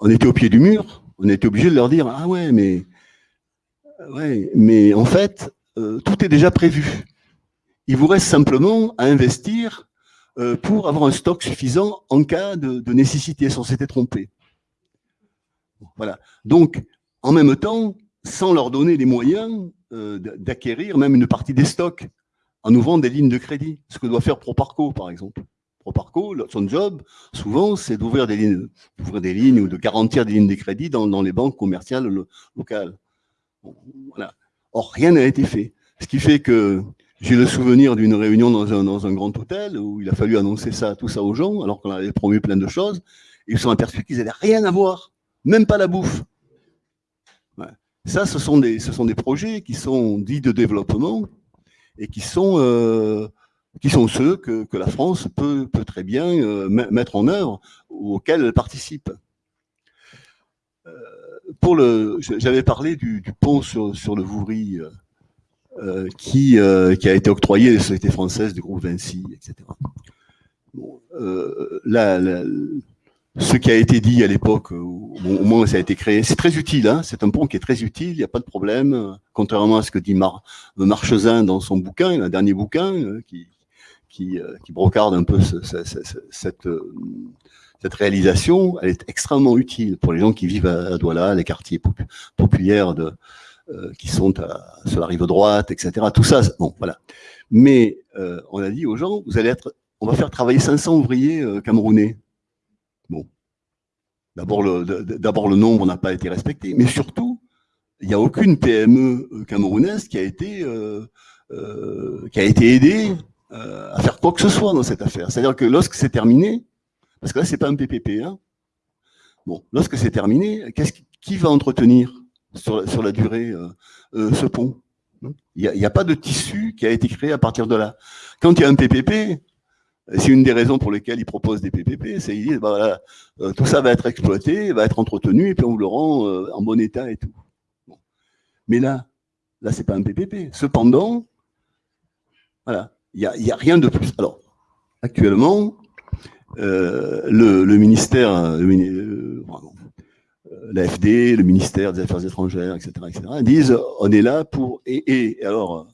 on était au pied du mur, on était obligé de leur dire ah ouais, mais ouais, mais en fait, euh, tout est déjà prévu. Il vous reste simplement à investir euh, pour avoir un stock suffisant en cas de, nécessité, sans s'être trompé. Voilà. Donc, en même temps, sans leur donner les moyens euh, d'acquérir même une partie des stocks en ouvrant des lignes de crédit, ce que doit faire Proparco, par exemple. Proparco, son job, souvent, c'est d'ouvrir des lignes, d'ouvrir des lignes ou de garantir des lignes de crédit dans, les banques commerciales locales. Or, rien n'a été fait. Ce qui fait que j'ai le souvenir d'une réunion dans un, grand hôtel où il a fallu annoncer ça, tout ça aux gens, alors qu'on avait promu plein de choses. Et ils se sont aperçus qu'ils n'avaient rien à voir, même pas la bouffe. Ça, ce sont des, ce sont des projets qui sont dits de développement et qui sont, euh, qui sont ceux que, la France peut, très bien euh, mettre en œuvre ou auxquels elle participe. Euh, j'avais parlé du, pont sur, le Vouvry euh, qui, a été octroyé à la société française du groupe Vinci, etc. Là, ce qui a été dit à l'époque, au moment où ça a été créé, c'est très utile. Hein c'est un pont qui est très utile, il n'y a pas de problème. Contrairement à ce que dit Mar Marchesin dans son bouquin, un dernier bouquin, qui, qui, qui, brocarde un peu ce, cette, réalisation, elle est extrêmement utile pour les gens qui vivent à, Douala, les quartiers populaires de, qui sont sur la rive droite, etc. Tout ça, bon, voilà. Mais on a dit aux gens, vous allez être, on va faire travailler 500 ouvriers camerounais Bon, d'abord le, nombre n'a pas été respecté, mais surtout, il n'y a aucune PME euh, camerounaise euh, euh, qui a été aidée à faire quoi que ce soit dans cette affaire. C'est-à-dire que lorsque c'est terminé, parce que là c'est pas un PPP, hein, bon, lorsque c'est terminé, qu'est-ce qui, va entretenir sur la, sur la durée ce pont Il n'y a, pas de tissu qui a été créé à partir de là. Quand il y a un PPP, c'est une des raisons pour lesquelles ils proposent des PPP, c'est qu'ils disent, bah, voilà, euh, tout ça va être exploité, va être entretenu, et puis on vous le rend euh, en bon état et tout. Mais là, là, c'est pas un PPP. Cependant, voilà, il n'y a, y a, rien de plus. Alors, actuellement, euh, le, le, ministère, le, l'AFD, le ministère des Affaires étrangères, etc., etc., disent, on est là pour... Et, et alors,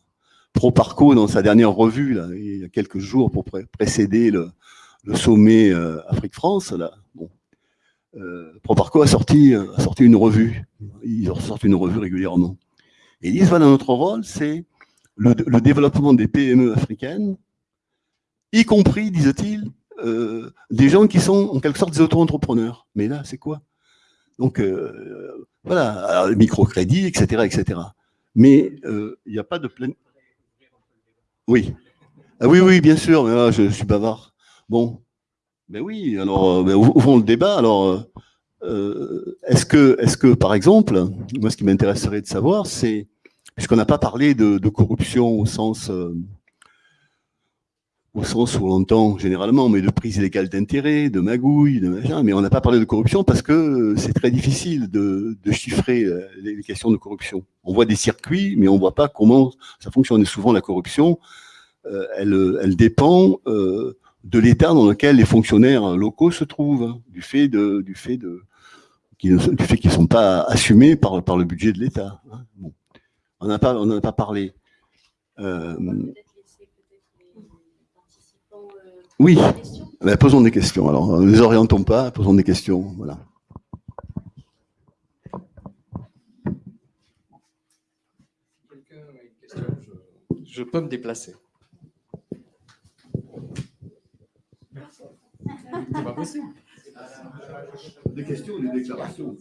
Proparco, dans sa dernière revue, là, il y a quelques jours, pour précéder le, sommet euh, Afrique-France, là, bon, euh, Proparco a sorti, euh, a sorti une revue. Ils sortent une revue régulièrement. Et ils disent, voilà, notre rôle, c'est le, développement des PME africaines y compris, disent-ils, euh, des gens qui sont en quelque sorte des auto-entrepreneurs. Mais là, c'est quoi? Donc, euh, voilà, microcrédit, etc., etc. Mais il n'y a pas de pleine... Oui. Ah oui, oui, bien sûr, mais là, je, suis bavard. Bon, ben oui, alors, ben, ouvrons le débat. Alors, est-ce que, est que, par exemple, moi, ce qui m'intéresserait de savoir, c'est, puisqu'on n'a pas parlé de, corruption au sens au sens où on entend généralement, mais de prise illégale d'intérêt, de magouille, de machin, mais on n'a pas parlé de corruption parce que c'est très difficile de, chiffrer euh, les questions de corruption. On voit des circuits, mais on ne voit pas comment ça fonctionne. Et souvent, la corruption, euh, elle, dépend euh, de l'état dans lequel les fonctionnaires locaux se trouvent, hein, du fait de, du fait de, du fait qu'ils ne sont pas assumés par, le budget de l'État. Hein. On n'en a pas, on a pas parlé. Oui, ben, posons des questions. Alors, ne les orientons pas, posons des questions. Voilà. je, peux me déplacer. C'est pas possible. Des questions ou des déclarations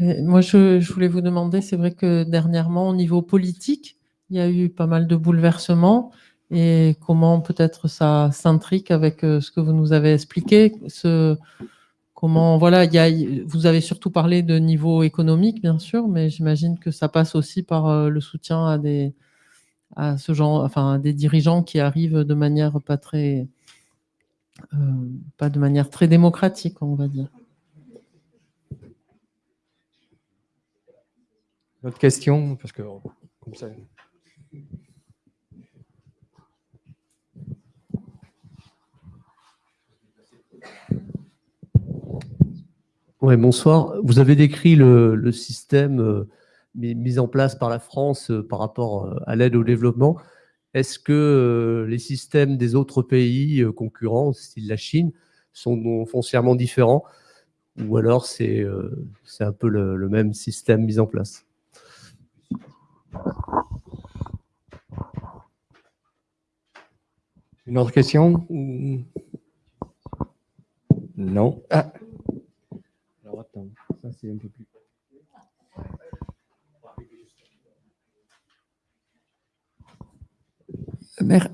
Moi, je, voulais vous demander, c'est vrai que dernièrement, au niveau politique, il y a eu pas mal de bouleversements et comment peut-être ça s'intrique avec euh, ce que vous nous avez expliqué. Ce, comment, voilà, il y a, vous avez surtout parlé de niveau économique, bien sûr, mais j'imagine que ça passe aussi par euh, le soutien à des, à ce genre, enfin, des dirigeants qui arrivent de manière pas très, euh, pas de manière très démocratique, on va dire. Autre question, parce que comme ça. Oui, bonsoir. Vous avez décrit le, système euh, mis en place par la France euh, par rapport euh, à l'aide au développement. Est-ce que les systèmes des autres pays concurrents, style la Chine, sont foncièrement différents? Ou alors c'est un peu le, même système mis en place? Une autre question? Non. Ah. Alors attends, ça c'est un peu plus.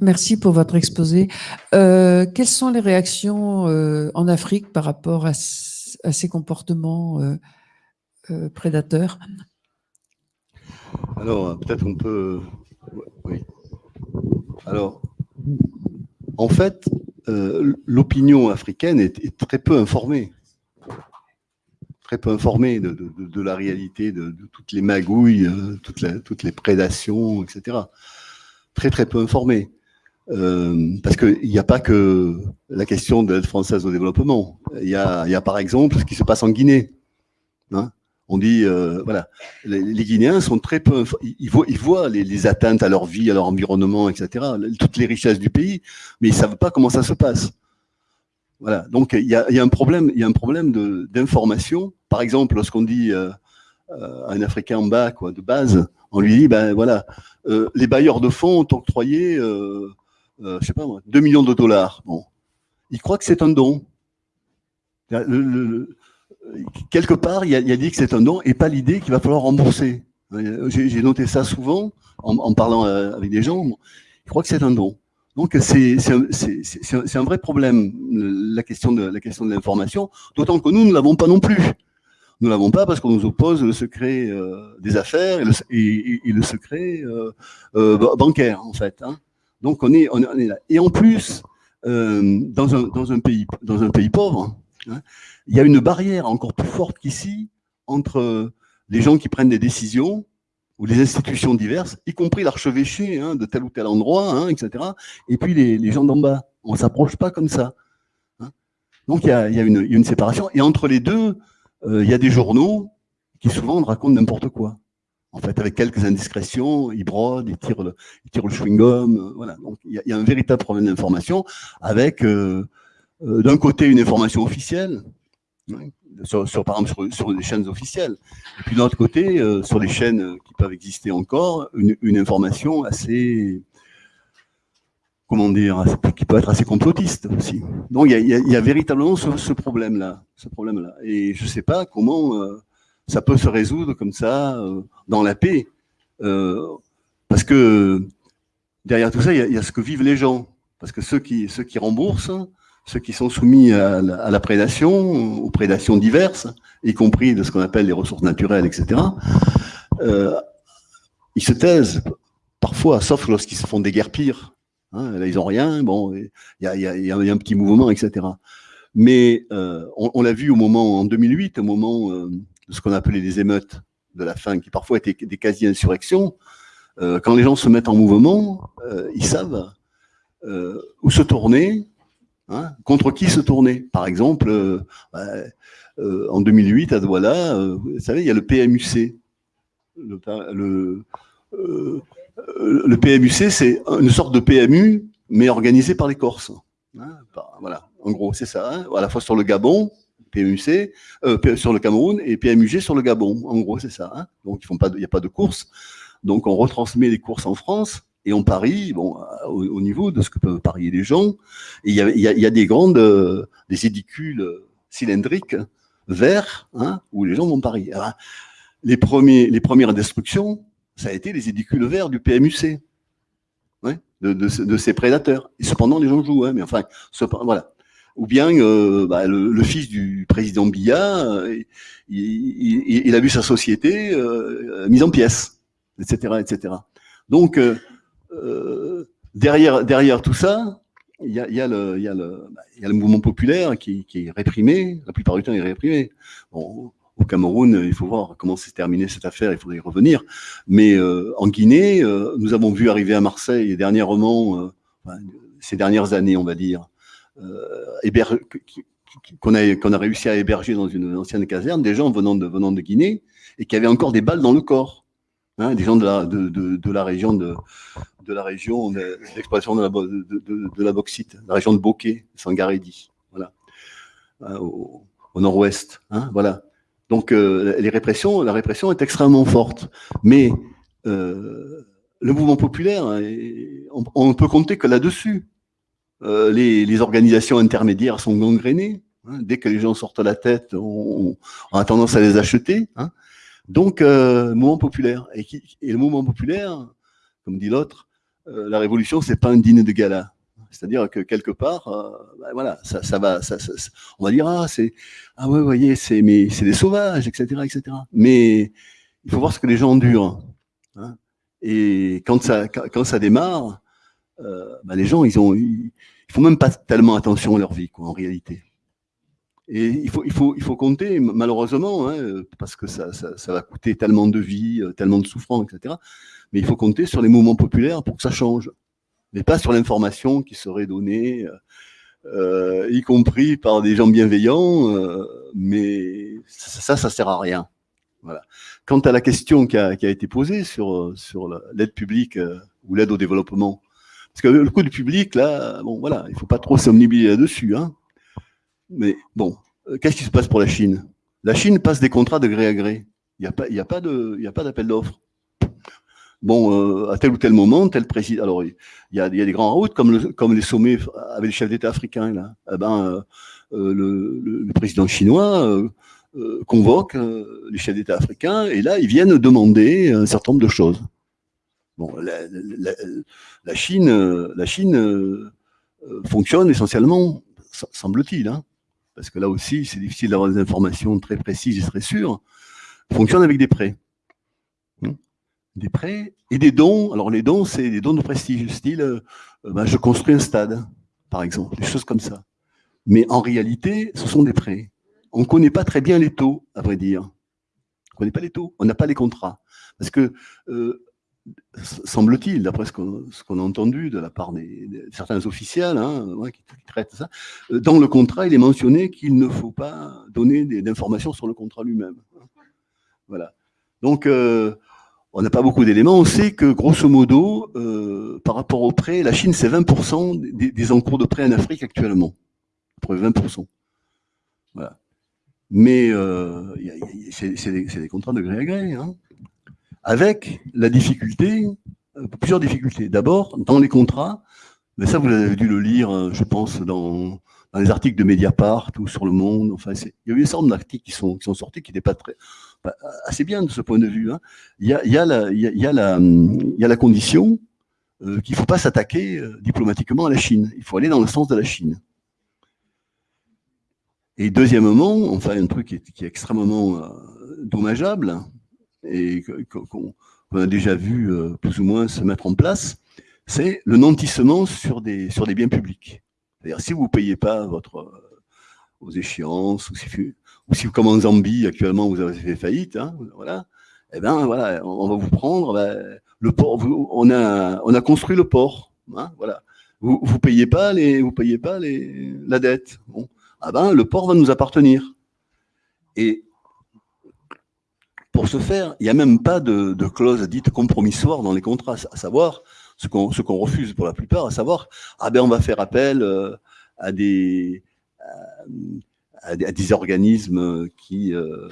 Merci pour votre exposé. Euh, quelles sont les réactions euh, en Afrique par rapport à, ces comportements euh, prédateurs? Alors, peut-être on peut... Oui. Alors, en fait, euh, l'opinion africaine est, très peu informée. Très peu informée de, la réalité, de, toutes les magouilles, euh, toutes, les prédations, etc. Très, très peu informée. Euh, parce qu'il n'y a pas que la question de l'aide française au développement. Il y, a, par exemple ce qui se passe en Guinée. Hein on dit, euh, voilà, les, Guinéens sont très peu, ils voient, ils voient les, atteintes à leur vie, à leur environnement, etc., toutes les richesses du pays, mais ils savent pas comment ça se passe. Voilà, donc il y a, un problème, il y a un problème d'information. Par exemple, lorsqu'on dit euh, euh, à un Africain en bas, de base, on lui dit, ben voilà, les bailleurs de fonds ont octroyé, je sais pas moi, 2 millions de dollars. Bon, il croit que c'est un don. Quelque part, il a, dit que c'est un don et pas l'idée qu'il va falloir rembourser. J'ai noté ça souvent en, parlant euh, avec des gens. Ils croient que c'est un don. Donc c'est un, vrai problème la question de l'information. D'autant que nous ne l'avons pas non plus. Nous ne l'avons pas parce qu'on nous oppose le secret euh, des affaires et le, secret euh, bancaire en fait. Hein. Donc on est, là. Et en plus, dans un, dans, un pays, dans un pays pauvre, hein, il y a une barrière encore plus forte qu'ici entre les gens qui prennent des décisions ou les institutions diverses, y compris l'archevêché hein, de tel ou tel endroit, hein, etc., et puis les, gens d'en bas. On ne s'approche pas comme ça. Hein. Donc il y, a, une, séparation. Et entre les deux, euh, il y a des journaux qui souvent racontent n'importe quoi. En fait, avec quelques indiscrétions, ils brodent, ils tirent le, le chewing-gum. Euh, voilà. Donc il y, a un véritable problème d'information avec, euh, d'un côté, une information officielle. Sur, par exemple, sur, sur des chaînes officielles. Et puis, d'un autre côté, euh, sur les chaînes qui peuvent exister encore, une, information assez, comment dire, qui peut être assez complotiste aussi. Donc, il y a, véritablement ce, problème-là, ce problème-là. Et je ne sais pas comment euh, ça peut se résoudre comme ça, euh, dans la paix. Parce que derrière tout ça, il y, y, a, ce que vivent les gens. Parce que ceux qui, ceux qui remboursent, ceux qui sont soumis à la, prédation, aux prédations diverses, y compris de ce qu'on appelle les ressources naturelles, etc., euh, ils se taisent parfois, sauf lorsqu'ils se font des guerres pires. Hein, là, ils n'ont rien. Bon, il y a, un petit mouvement, etc. Mais euh, on, l'a vu au moment, en 2008, au moment euh, de ce qu'on appelait les émeutes de la faim, qui parfois étaient des quasi-insurrections. Quand les gens se mettent en mouvement, ils savent où se tourner, hein, contre qui se tourner. Par exemple, en 2008, à Douala, vous savez, il y a le PMUC. Le, PMUC, c'est une sorte de PMU, mais organisé par les Corses. Hein, voilà, en gros, c'est ça. Hein, à la fois sur le Gabon, PMUC, euh, sur le Cameroun, et PMUG sur le Gabon. En gros, c'est ça. Donc, il n'y a pas de course. Donc, on retransmet les courses en France et on parie bon, au, au niveau de ce que peuvent parier les gens. Il y a, y, a, y a, des grandes, euh, des édicules cylindriques verts hein, où les gens vont parier. Alors, les, premiers, les premières destructions, ça a été les édicules verts du PMUC, ouais, de, de, de, ces prédateurs. Et cependant, les gens jouent, hein, mais enfin, voilà. Ou bien euh, bah, le, le, fils du président Biya, euh, il, il, il, a vu sa société euh, mise en pièces, etc., etc. Donc euh, derrière, derrière tout ça, il y a, le, mouvement populaire qui, est réprimé. La plupart du temps, il est réprimé. Au Cameroun, il faut voir comment s'est terminée cette affaire, il faudrait y revenir. Mais euh, en Guinée, euh, nous avons vu arriver à Marseille dernièrement, euh, ces dernières années, on va dire, qu'on a, a réussi à héberger dans une ancienne caserne, des gens venant de, Guinée et qui avaient encore des balles dans le corps. Hein, des gens de la, de, la région de, de la région d'exploitation de, de, de, de, la bauxite, la région de Bokeh, Sangaredi, voilà, au, au nord-ouest, hein, voilà. Donc euh, les répressions, la répression est extrêmement forte, mais euh, le mouvement populaire, on, on peut compter que là-dessus. Euh, les, organisations intermédiaires sont gangrénées. Hein, dès que les gens sortent la tête, on, a tendance à les acheter. Hein. Donc, euh, mouvement populaire. Et, le mouvement populaire, comme dit l'autre, euh, la révolution, c'est pas un dîner de gala. C'est-à-dire que quelque part, euh, ben voilà, ça, ça va, ça, on va dire ah c'est ah ouais, vous voyez, c'est mais c'est des sauvages, etc., etc. Mais il faut voir ce que les gens endurent. Hein. Et quand ça quand ça démarre, euh, ben les gens ils ont ils, ils font même pas tellement attention à leur vie quoi en réalité. Et il faut, il faut, il faut compter, malheureusement, hein, parce que ça, ça, va coûter tellement de vie, tellement de souffrance, etc. Mais il faut compter sur les mouvements populaires pour que ça change mais pas sur l'information qui serait donnée, euh, y compris par des gens bienveillants, euh, mais ça, ça sert à rien. Voilà. Quant à la question qui a, été posée sur, l'aide publique euh, ou l'aide au développement, parce que le coût du public, là, bon, voilà, il faut pas trop s'omnibiliser là-dessus, hein. Mais bon, euh, qu'est-ce qui se passe pour la Chine? La Chine passe des contrats de gré à gré. Il n'y a pas, a pas d'appel d'offres bon, euh, à tel ou tel moment, tel président. Alors, il y a, des grands routes comme, le, comme les sommets avec les chefs d'État africains. Là. Eh ben, euh, euh le, président chinois convoque les chefs d'État africains et là, ils viennent demander un certain nombre de choses. Bon, la Chine, la Chine fonctionne essentiellement, semble-t-il, hein, parce que là aussi, c'est difficile d'avoir des informations très précises et très sûres, fonctionne avec des prêts des prêts et des dons. Alors les dons, c'est des dons de prestige, style euh, ben, je construis un stade, par exemple, des choses comme ça. Mais en réalité, ce sont des prêts. On ne connaît pas très bien les taux, à vrai dire. On ne connaît pas les taux, on n'a pas les contrats. Parce que, euh, semble-t-il, d'après ce qu'on qu a entendu de la part de certains officiels hein, qui, traitent ça, euh, dans le contrat, il est mentionné qu'il ne faut pas donner d'informations sur le contrat lui-même. Voilà. Donc, on n'a pas beaucoup d'éléments. On sait que, grosso modo, euh, par rapport aux prêts, la Chine, c'est 20% des, des, encours de prêts en Afrique actuellement. Près 20%. Voilà. mais c'est des, contrats de gré à gré, hein, avec la difficulté, euh, plusieurs difficultés. D'abord, dans les contrats, mais ça vous avez dû le lire, euh, je pense, dans, les articles de Mediapart ou sur Le Monde. Enfin, il y a eu une sorte d'articles qui sont, qui sont sortis qui n'étaient pas très assez bien de ce point de vue. Il y a, la, condition euh, qu'il ne faut pas s'attaquer euh, diplomatiquement à la Chine. Il faut aller dans le sens de la Chine. Et deuxièmement, enfin, un truc qui est, extrêmement euh, dommageable et qu'on a déjà vu euh, plus ou moins se mettre en place, c'est le nantissement sur des, biens publics. C'est-à-dire, si vous ne payez pas votre, euh, vos échéances, ou si, si, comme en Zambie, actuellement, vous avez fait faillite, hein, voilà, eh ben, voilà, on va vous prendre, le port, vous- on, a, on a construit le port, hein, voilà. Vous ne payez pas, vous payez pas la dette. Ah ben, le port va nous appartenir. Et pour ce faire, il n'y a même pas de, clause dite compromissoire dans les contrats, à savoir ce qu'on refuse pour la plupart, à savoir ah ben on va faire appel euh, à des à des, organismes qui euh,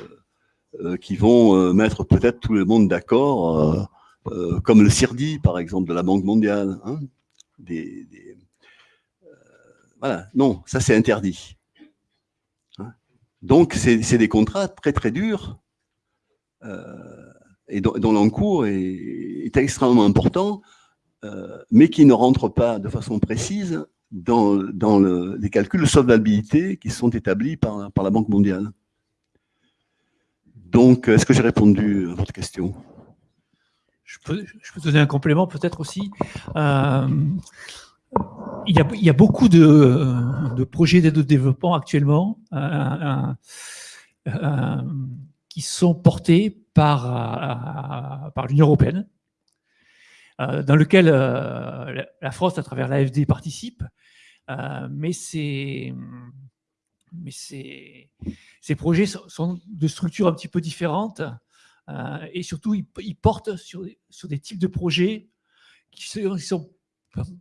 euh, qui vont euh, mettre peut-être tout le monde d'accord, comme le CIRDI par exemple de la Banque mondiale. hein. Voilà, non, ça c'est interdit. Hein. Donc c'est des contrats très très durs et dont, l'encours est, extrêmement important, mais qui ne rentrent pas de façon précise dans, dans le- les calculs de solvabilité qui sont établis par, la Banque mondiale. Donc, est-ce que j'ai répondu à votre question? Je peux, je donner un complément peut-être aussi. Euh, il, y a, beaucoup de, projets d'aide au développement actuellement euh, euh, qui sont portés par, l'Union européenne, dans lequel la France, à travers l'AFD, participe. Euh, mais c'est- ces projets sont, de structures un petit peu différentes euh, et surtout ils, portent sur, des- types de projets qui ne sont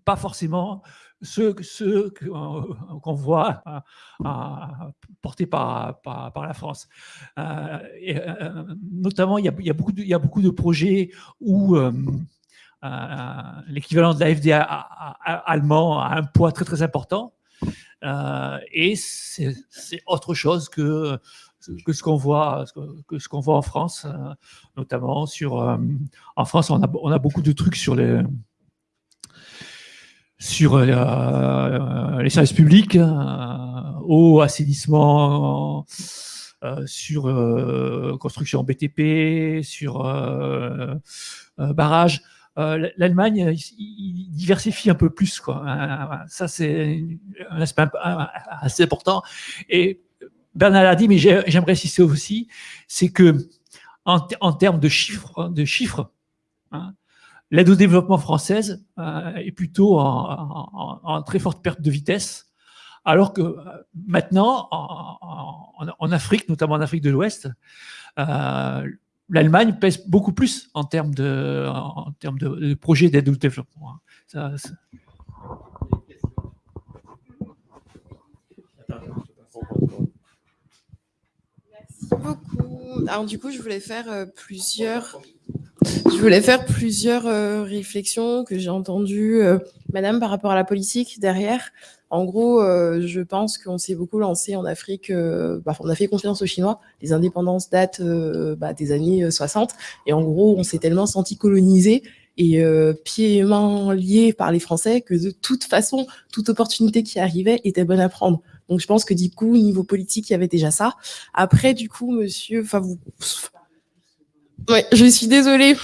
pas forcément ceux, euh, qu'on voit euh, portés par, la France. Notamment, il y, a, beaucoup de, projets où l'équivalent de la FDA allemand a un poids très très important. Euh, et c'est autre chose que, que ce qu'on voit, que ce qu'on voit en France, euh, notamment sur. euh, en France, on a, on a beaucoup de trucs sur les sur les services publics, eau, assainissement, sur construction BTP, sur euh, euh. Euh, L'Allemagne, il diversifie un peu plus. Quoi. Euh, Ça, c'est un aspect assez important. Et Bernard l'a dit, mais j'ai- j'aimerais insister aussi, c'est que en, te- en termes de chiffres, de chiffres hein, l'aide au développement française euh, est plutôt en, très forte perte de vitesse, alors que euh, maintenant, en, Afrique, notamment en Afrique de l'Ouest, euh, l'Allemagne pèse beaucoup plus en termes de, en termes de, projets d'aide au développement. hein. Ça- beaucoup. Alors du coup, je voulais faire euh, plusieurs, je voulais faire plusieurs euh, réflexions que j'ai entendues, euh, Madame, par rapport à la politique derrière. En gros, euh, je pense qu'on s'est beaucoup lancé en Afrique. bah, on a fait confiance aux Chinois. Les indépendances datent bah, des années euh, 60, et en gros, on s'est tellement senti colonisé et pieds et mains liés par les Français que de toute façon, toute opportunité qui arrivait était bonne à prendre. Donc je pense que du coup, au niveau politique, il y avait déjà ça. Après, du coup, monsieur, enfin vous, ouais, je suis désolée.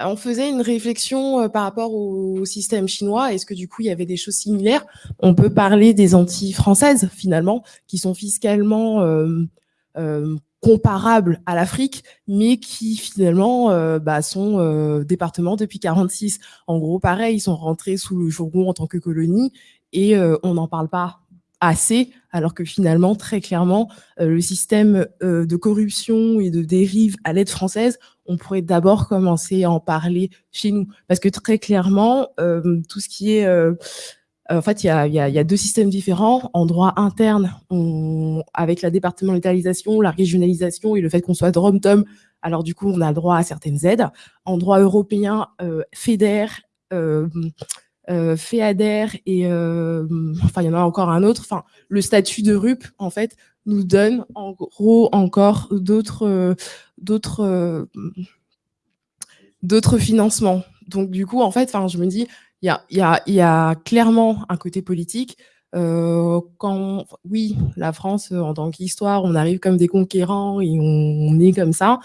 Euh, On faisait une réflexion euh, par rapport au, système chinois. Est-ce que du coup, il y avait des choses similaires? On peut parler des Antilles françaises finalement, qui sont fiscalement euh, euh, comparables à l'Afrique, mais qui finalement euh, bah, sont euh, départements depuis 46. En gros, pareil, ils sont rentrés sous le jourgon en tant que colonie et euh, on n'en parle pas alors que finalement, très clairement, euh, le système euh, de corruption et de dérive à l'aide française, on pourrait d'abord commencer à en parler chez nous. Parce que très clairement, euh, tout ce qui est en fait, il y a, deux systèmes différents. En droit interne, avec la départementalisation, la régionalisation et le fait qu'on soit drom-tom, alors du coup, on a droit à certaines aides. En droit européen, FEDER, euh, euh, FEADER et enfin, il y en a encore un autre. Enfin, le statut de RUP, en fait, nous donne en gros encore d'autres d'autres d'autres financements. Donc du coup, en fait, enfin, je me dis, il y a, y, y a clairement un côté politique. Euh, quand, oui, la France, en tant qu'histoire, on arrive comme des conquérants et on, est comme ça.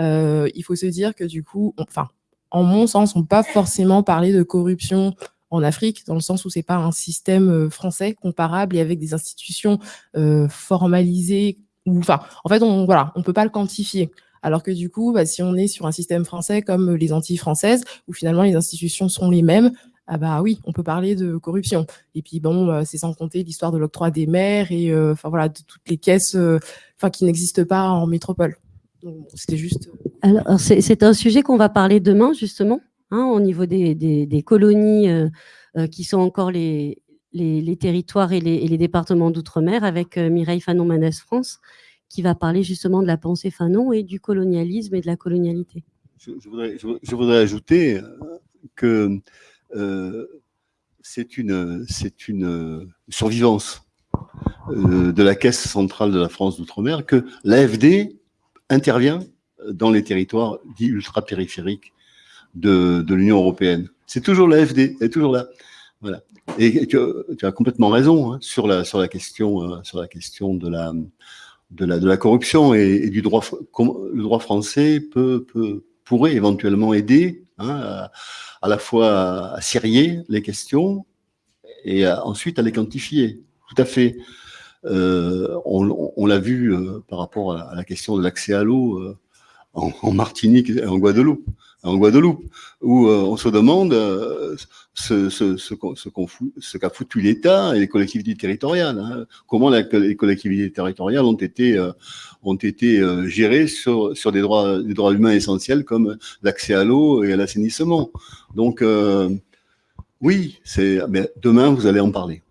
Euh, il faut se dire que du coup, enfin, en mon sens, on pas forcément parler de corruption en Afrique, dans le sens où c'est pas un système euh, français comparable et avec des institutions euh, formalisées. Enfin, en fait, on voilà, on peut pas le quantifier. Alors que du coup, bah, si on est sur un système français comme les Antilles françaises, où finalement les institutions sont les mêmes, ah bah oui, on peut parler de corruption. Et puis bon, euh, c'est sans compter l'histoire de l'octroi des maires et enfin voilà, de toutes les caisses, enfin qui n'existent pas en métropole. C'était juste. Alors c'est un sujet qu'on va parler demain justement. Hein, au niveau des, colonies euh, euh, qui sont encore les, territoires et les, départements d'outre-mer, avec euh, Mireille Fanon-Manès France, qui va parler justement de la pensée Fanon et du colonialisme et de la colonialité. Je, voudrais, ajouter que c'est une survivance de la Caisse centrale de la France d'outre-mer que l'AFD intervient dans les territoires dits ultra-périphériques de, l'Union européenne. C'est toujours l'AFD, elle est toujours là. Voilà. Et tu, as complètement raison hein, sur, la, sur, la question, euh, sur la question de la, de la, de la corruption et, du droit. Le droit français peut, peut pourrait éventuellement aider hein, à, la fois à serrer les questions et ensuite à les quantifier. Tout à fait. Euh, on, l'a vu euh, par rapport à la, question de l'accès à l'eau en, Martinique et en Guadeloupe en Guadeloupe, où euh, on se demande euh, ce, qu'a foutu l'État et les collectivités territoriales. Hein. Comment les collectivités territoriales ont été, euh, ont été gérées sur, sur des, droits, des droits humains essentiels comme l'accès à l'eau et à l'assainissement. Donc, oui, demain, vous allez en parler.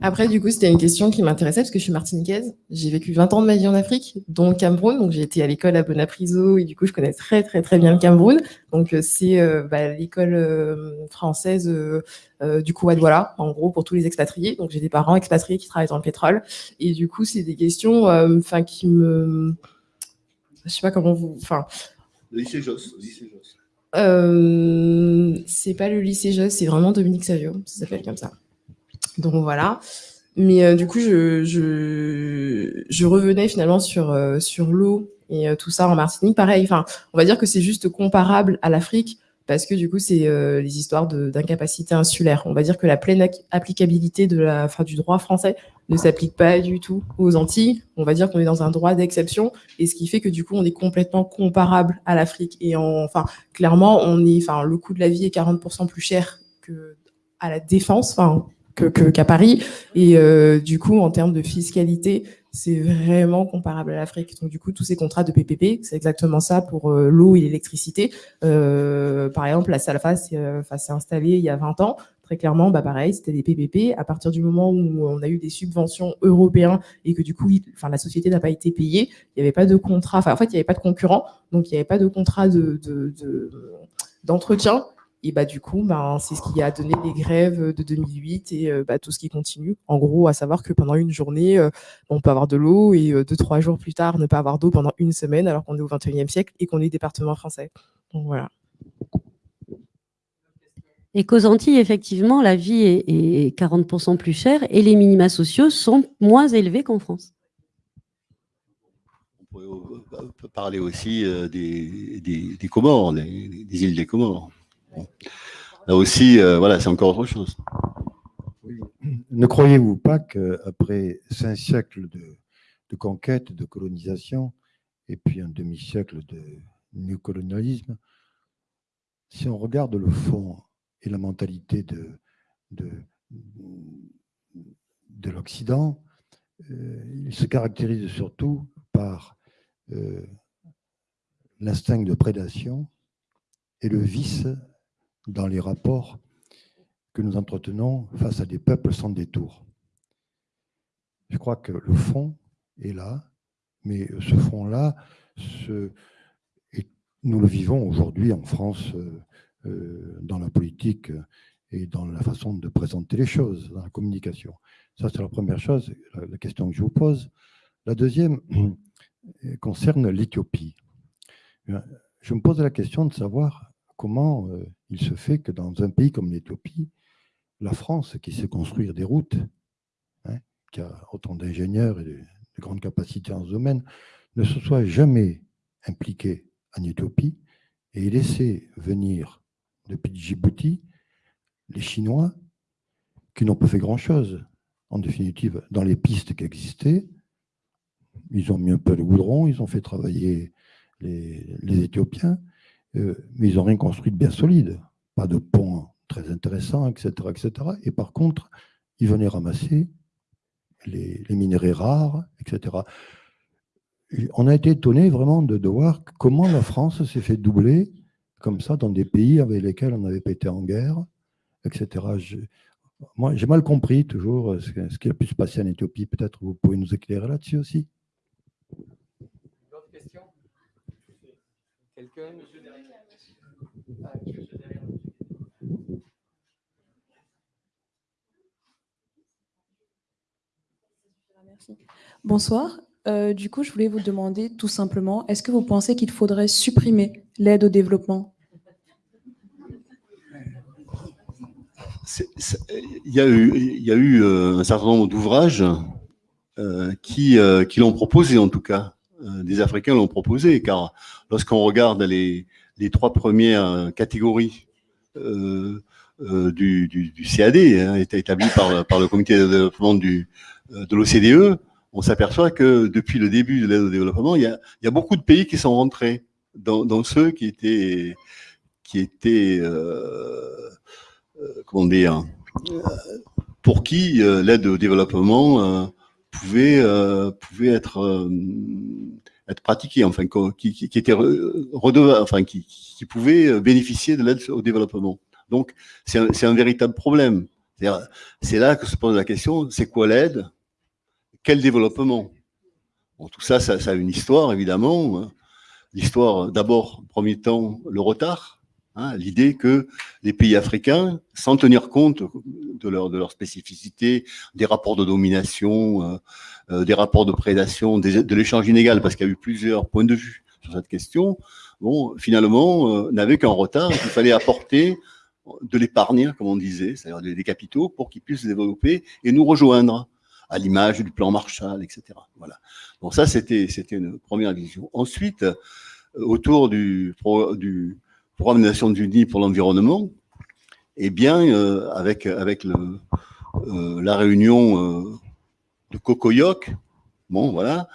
Après, du coup, c'était une question qui m'intéressait parce que je suis martiniquaise. J'ai vécu 20 ans de ma vie en Afrique, dont Cameroun. Donc, j'ai été à l'école à Bonapriso et du coup, je connais très, très, très bien le Cameroun. Donc, euh, c'est euh, bah, l'école euh, française du coup à Douala, en gros, pour tous les expatriés. Donc, j'ai des parents expatriés qui travaillent dans le pétrole. Et du coup, c'est des questions enfin qui me... Je sais pas comment vous... Enfin... Le lycée Joss. Le lycée Joss. c'est pas le lycée Joss, c'est vraiment Dominique Savio. Ça s'appelle comme ça. Donc voilà. Mais euh, du coup, je, je, revenais finalement sur, euh, sur l'eau et euh, tout ça en Martinique. Pareil, enfin, on va dire que c'est juste comparable à l'Afrique parce que du coup, c'est les histoires d'incapacité insulaire. On va dire que la pleine applicabilité de la, fin, du droit français ne s'applique pas du tout aux Antilles. On va dire qu'on est dans un droit d'exception et ce qui fait que du coup, on est complètement comparable à l'Afrique. Et enfin, clairement, on est, enfin, le coût de la vie est 40% plus cher que à la défense, enfin, qu'à Paris. Et euh, du coup, en termes de fiscalité, c'est vraiment comparable à l'Afrique. Donc du coup, tous ces contrats de PPP, c'est exactement ça pour euh, l'eau et l'électricité. Euh, par exemple, la Salfa s'est installée il y a 20 ans. Très clairement, bah pareil, c'était des PPP. À partir du moment où on a eu des subventions européennes et que du coup, enfin, la société n'a pas été payée, il n'y avait pas de contrat. Enfin, en fait, il n'y avait pas de concurrent, donc il n'y avait pas de contrat de d'entretien. Et bah, du coup, bah, c'est ce qui a donné les grèves de 2008 et euh, bah, tout ce qui continue. En gros, à savoir que pendant une journée, euh, on peut avoir de l'eau et euh, deux, trois jours plus tard, ne pas avoir d'eau pendant une semaine alors qu'on est au 21e siècle et qu'on est département français. Donc voilà. Et qu'aux Antilles, effectivement, la vie est, 40% plus chère et les minima sociaux sont moins élevés qu'en France. On pourrait parler aussi des, des, Comores, des, des îles des Comores. Là aussi, euh, voilà, c'est encore autre chose. Ne croyez-vous pas qu'après cinq siècles de, conquête, de colonisation, et puis un demi-siècle de néocolonialisme, si on regarde le fond et la mentalité de, de, l'Occident, euh, il se caractérise surtout par euh, l'instinct de prédation et le vice dans les rapports que nous entretenons face à des peuples sans détour. Je crois que le fond est là, mais ce fond-là, nous le vivons aujourd'hui en France euh, euh, dans la politique et dans la façon de présenter les choses, dans la communication. Ça, c'est la première chose, la question que je vous pose. La deuxième concerne l'Éthiopie. Je me pose la question de savoir comment euh, il se fait que dans un pays comme l'Éthiopie, la France, qui sait construire des routes, hein, qui a autant d'ingénieurs et de, grandes capacités en ce domaine, ne se soit jamais impliquée en Éthiopie et laissé venir depuis Djibouti les Chinois qui n'ont pas fait grand-chose. En définitive, dans les pistes qui existaient, ils ont mis un peu le goudron, ils ont fait travailler les, Éthiopiens, euh, mais ils n'ont rien construit de bien solide. Pas de pont très intéressant, etc., etc. Et par contre, ils venaient ramasser les, les minéraux rares, etc. on a été étonné vraiment de, de, voir comment la France s'est fait doubler comme ça dans des pays avec lesquels on n'avait pas été en guerre, etc. moi, j'ai mal compris toujours ce, ce qui a pu se passer en Éthiopie. Peut-être vous pouvez nous éclairer là-dessus aussi. Bonsoir. Euh, du coup, je voulais vous demander tout simplement, est-ce que vous pensez qu'il faudrait supprimer l'aide au développement? Il y, a eu, il y a eu euh, un certain nombre d'ouvrages euh, qui, qui l'ont proposé, en tout cas. Des Africains l'ont proposé, car lorsqu'on regarde les, trois premières catégories euh, euh, du, CAD, hein, établi par, le comité de développement euh, de l'OCDE, on s'aperçoit que depuis le début de l'aide au développement, il y, a, beaucoup de pays qui sont rentrés dans, ceux qui étaient, qui étaient euh, euh comment dire, pour qui l'aide au développement pouvait, pouvait être être pratiqué, enfin, qui, qui, était redevable, qui, pouvait euh, bénéficier de l'aide au développement. Donc, c'est un, un, véritable problème. C'est là que se pose la question, c'est quoi l'aide? Quel développement? Bon, Tout ça, ça, ça, a une histoire, évidemment. Hein. L'histoire, d'abord, premier temps, le retard, Hein, l'idée que les pays africains, sans tenir compte de leur, de spécificité, des rapports de domination, euh, euh, des rapports de prédation, de l'échange inégal, parce qu'il y a eu plusieurs points de vue sur cette question, finalement, euh, n'avaient qu'un retard, il fallait apporter de l'épargne, comme on disait, c'est-à-dire des, capitaux, pour qu'ils puissent se développer et nous rejoindre, à l'image du plan Marshall, etc. Voilà. Ça, c'était une première vision. Ensuite, autour du programme des Nations Unies pour l'environnement, eh bien, euh, avec, avec euh, la réunion euh, de Cocoyoc, bon, voilà,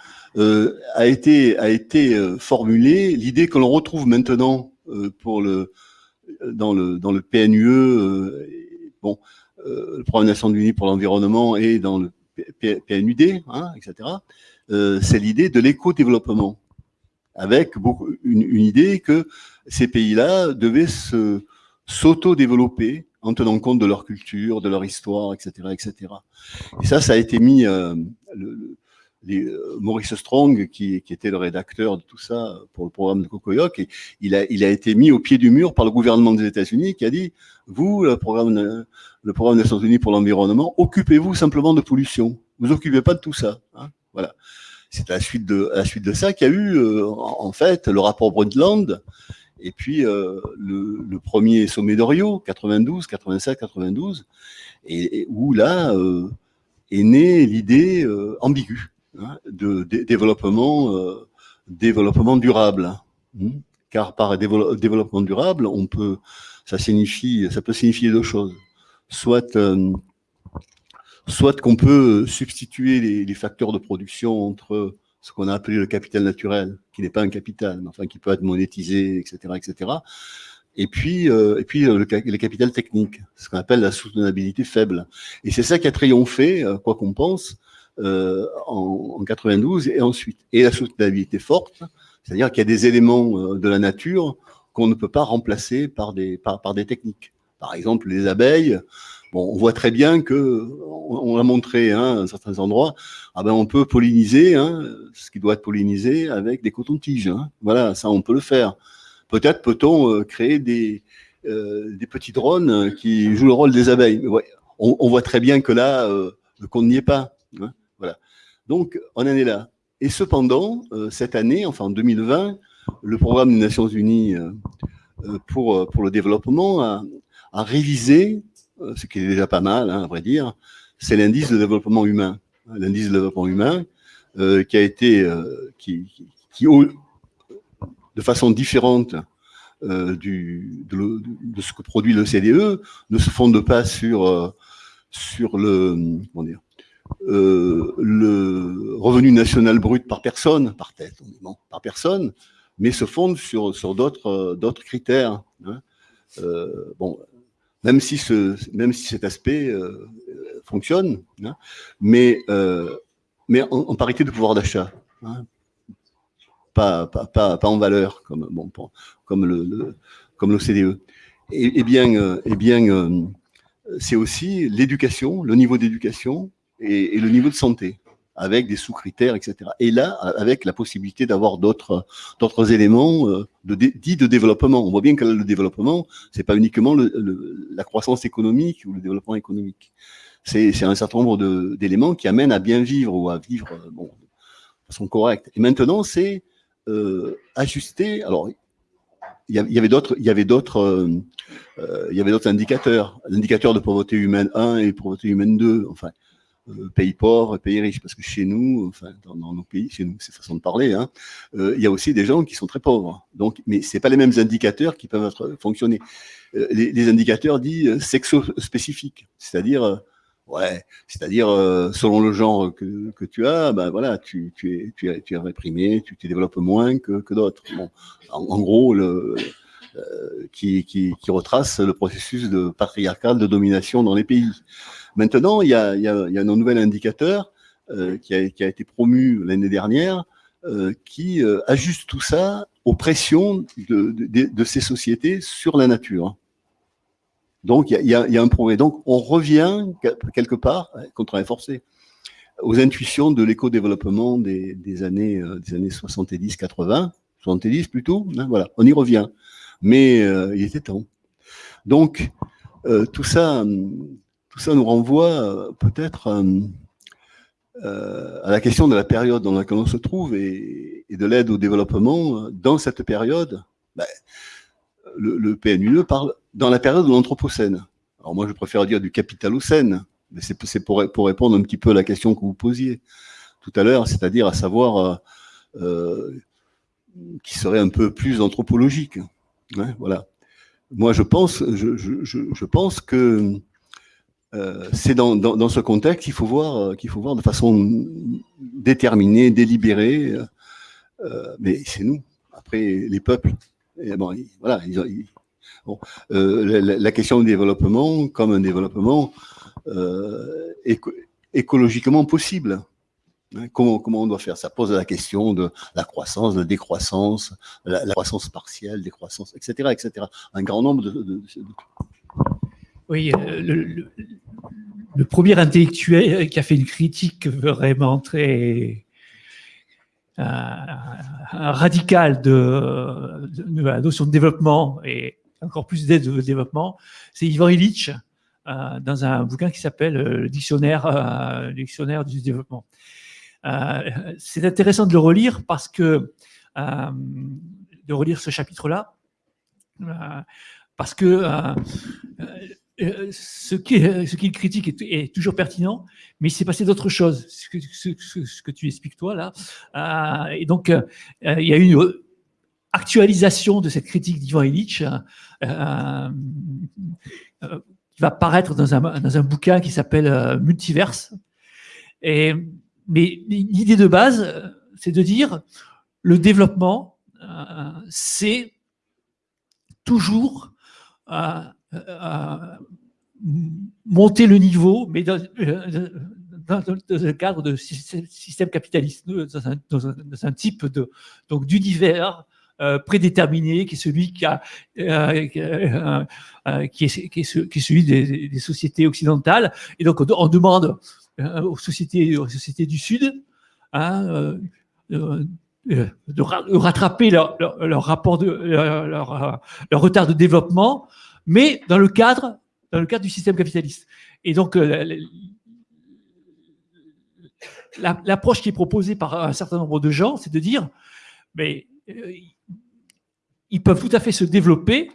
a été, a été formulée l'idée que l'on retrouve maintenant pour le, dans, le, dans le PNUE, bon, le programme des Nations Unies pour l'environnement et dans le PNUD, hein, etc., c'est l'idée de l'éco-développement avec une, idée que ces pays-là devaient s'auto-développer en tenant compte de leur culture, de leur histoire, etc., etc. Et ça, ça a été mis. Euh, euh, Maurice Strong, qui, était le rédacteur de tout ça pour le programme de Cocoyoc, et il a, été mis au pied du mur par le gouvernement des États-Unis, qui a dit vous, le programme, des Nations Unies pour l'environnement, occupez-vous simplement de pollution. Vous occupez pas de tout ça. Hein, voilà c'est à la suite de, à la suite de ça qu'il y a eu, euh, en fait, le rapport Brundtland, et puis euh, le, premier sommet de Rio, 92, 87, 92, et, où là euh, est née l'idée ambiguë hein, de, développement, développement durable. Hein. car par développement durable, on peut, ça signifie, ça peut signifier deux choses. Soit soit qu'on peut substituer les, facteurs de production entre ce qu'on a appelé le capital naturel, qui n'est pas un capital, mais enfin qui peut être monétisé, etc., etc. Et puis, euh, et puis euh, le, capital technique, ce qu'on appelle la soutenabilité faible. Et c'est ça qui a triomphé, euh, quoi qu'on pense, en, en, 92 et ensuite. Et la soutenabilité forte, c'est-à-dire qu'il y a des éléments de la nature qu'on ne peut pas remplacer par des, par, par des techniques. Par exemple, les abeilles, on voit très bien que, on, l'a montré hein, à certains endroits, ah ben, on peut polliniser hein, ce qui doit être pollinisé avec des cotons-tiges. Hein. Voilà, ça, on peut le faire. Peut-être peut-on euh, créer des, euh, des petits drones qui jouent le rôle des abeilles. on, on, voit très bien que là, euh, qu'on n'y est pas. Hein. voilà. Donc, on en est là. Et cependant, euh, cette année, enfin en 2020, le programme des Nations Unies euh, euh, pour, le développement a révisé, ce qui est déjà pas mal, hein, à vrai dire, c'est l'indice de développement humain. L'indice de développement humain qui a été, qui, qui, de façon différente du, de, ce que produit le CDE, ne se fonde pas sur, sur le, euh, le revenu national brut par personne, par tête, par personne, mais se fonde sur, sur d'autres euh, critères. Hein. Euh, bon, même si, ce, même si cet aspect euh, fonctionne, hein, mais, euh, mais en, parité de pouvoir d'achat, hein, pas, pas, pas, en valeur, comme, bon, comme le, le comme l'OCDE. Et, et, bien, et bien c'est aussi l'éducation, le niveau d'éducation, et, le niveau de santé avec des sous-critères, etc. Et là, avec la possibilité d'avoir d'autres d'autres éléments euh, de, dits de développement. On voit bien que le développement, c'est pas uniquement le, la croissance économique ou le développement économique. C'est un certain nombre d'éléments qui amènent à bien vivre ou à vivre euh, bon, de façon correcte. Et maintenant, c'est euh, ajuster. Alors, il y avait d'autres, il y avait d'autres, euh, euh, il y avait d'autres indicateurs. L'indicateur de pauvreté humaine 1 et pauvreté humaine 2. Enfin, euh, pays pauvres, pays riches, parce que chez nous, enfin dans, nos pays, chez nous, c'est façon de parler, hein, euh, il y a aussi des gens qui sont très pauvres. Donc, mais c'est pas les mêmes indicateurs qui peuvent être, fonctionner. Euh, les, indicateurs dits sexo-spécifiques, c'est-à-dire Ouais, c'est-à-dire selon le genre que, tu as, ben voilà, tu, es, tu, es, tu es réprimé, tu te développes moins que, d'autres. Bon, en, gros, qui, qui, qui, retrace le processus de patriarcal de domination dans les pays. Maintenant, il y a, y a, y a un nouvel indicateur euh, qui, a, qui, a, été promu l'année dernière, euh, qui euh, ajuste tout ça aux pressions de, de, de, ces sociétés sur la nature. Donc, il y a, y a un progrès. Donc, on revient quelque part, contre un forcé, aux intuitions de l'éco-développement des, des, années, euh, années 70-80, 70 plutôt, hein, voilà, on y revient. Mais euh, il était temps. Donc, euh, tout ça, tout ça nous renvoie euh, peut-être euh, à la question de la période dans laquelle on se trouve et, de l'aide au développement. Dans cette période, ben, le, PNUE parle dans la période de l'Anthropocène. Alors moi, je préfère dire du capitalocène, mais c'est pour, répondre un petit peu à la question que vous posiez tout à l'heure, c'est-à-dire à savoir euh, euh, qui serait un peu plus anthropologique. Ouais, voilà. Moi, je pense, je pense que euh, c'est dans, ce contexte qu'il faut voir, euh, faut voir de façon déterminée, délibérée. Euh, mais c'est nous. Après, les peuples. Bon, la, question du développement, comme un développement éco écologiquement possible. Hein, comment, comment on doit faire? Ça pose la question de la croissance, de la décroissance, la, croissance partielle, décroissance, etc., etc. Un grand nombre de oui, euh, le, premier intellectuel qui a fait une critique vraiment très euh, radicale de, la notion de développement et encore plus d'aide au développement, c'est Ivan Illich euh, dans un bouquin qui s'appelle euh, le dictionnaire, euh, dictionnaire du développement. Euh, c'est intéressant de le relire parce que de relire ce chapitre-là, parce que euh, ce qu'il euh, ce critique est, toujours pertinent, mais il s'est passé d'autres choses, ce que, tu expliques toi là. Euh, et donc, euh, il y a eu une actualisation de cette critique d'Ivan Illich euh, qui va paraître dans un, dans un bouquin qui s'appelle Multiverse. Mais l'idée de base, c'est de dire le développement, c'est toujours euh, monter le niveau, mais dans, euh, dans, un cadre de système capitaliste, dans un, type d'univers euh, prédéterminé, qui est celui qui, a, euh, euh, euh, qui, est, celui des, sociétés occidentales. Et donc, on, demande euh, aux, sociétés, aux sociétés du Sud hein, euh, euh, euh, de, ra- de rattraper leur, de euh, leur retard de développement, mais dans le cadre, dans le cadre du système capitaliste. Et donc, euh, la- la- la- l'approche qui est proposée par un certain nombre de gens, c'est de dire, mais euh, ils peuvent tout à fait se développer,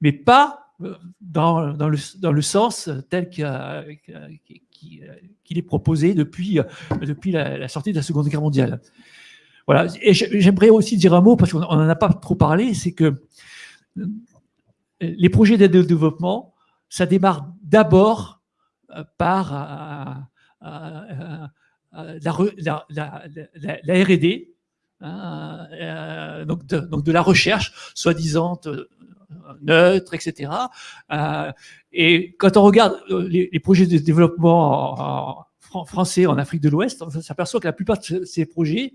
mais pas euh, dans, dans, le, dans le sens tel qu'il est proposé depuis, depuis la, sortie de la Seconde Guerre mondiale. Voilà. Et j'ai- j'aimerais aussi dire un mot, parce qu'on n'en a pas trop parlé, c'est que les projets d'aide au développement, ça démarre d'abord par la, R&D, hein, euh, donc, de, la recherche, soi-disant euh, neutre, etc. Euh, et quand on regarde les, projets de développement en- en fran- français en Afrique de l'Ouest, on s'aperçoit que la plupart de ce- ces projets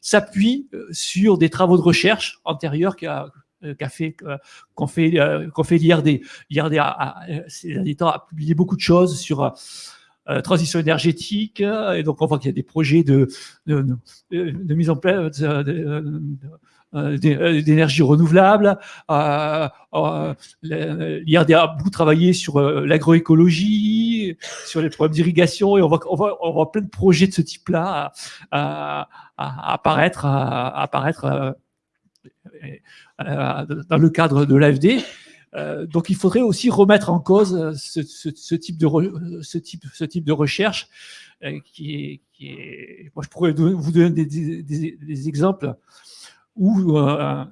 s'appuient sur des travaux de recherche antérieurs qu'a euh, qu'a fait euh, qu'ont fait euh, qu'ont fait l'IRD. L'IRD euh, ces derniers temps a publié beaucoup de choses sur euh, euh, transition énergétique euh, et donc on voit qu'il y a des projets de de, de- mise en place euh, euh, d'énergie renouvelable. Euh, euh, L'IRD a beaucoup travaillé sur euh, l'agroécologie, sur les problèmes d'irrigation, et on voit, on, voit, on voit plein de projets de ce type-là à, à- à apparaître, à, à apparaître euh, euh, dans le cadre de l'AFD. Euh, donc, il faudrait aussi remettre en cause euh, ce, type, de recherche euh. Moi, je pourrais vous donner des, exemples où euh,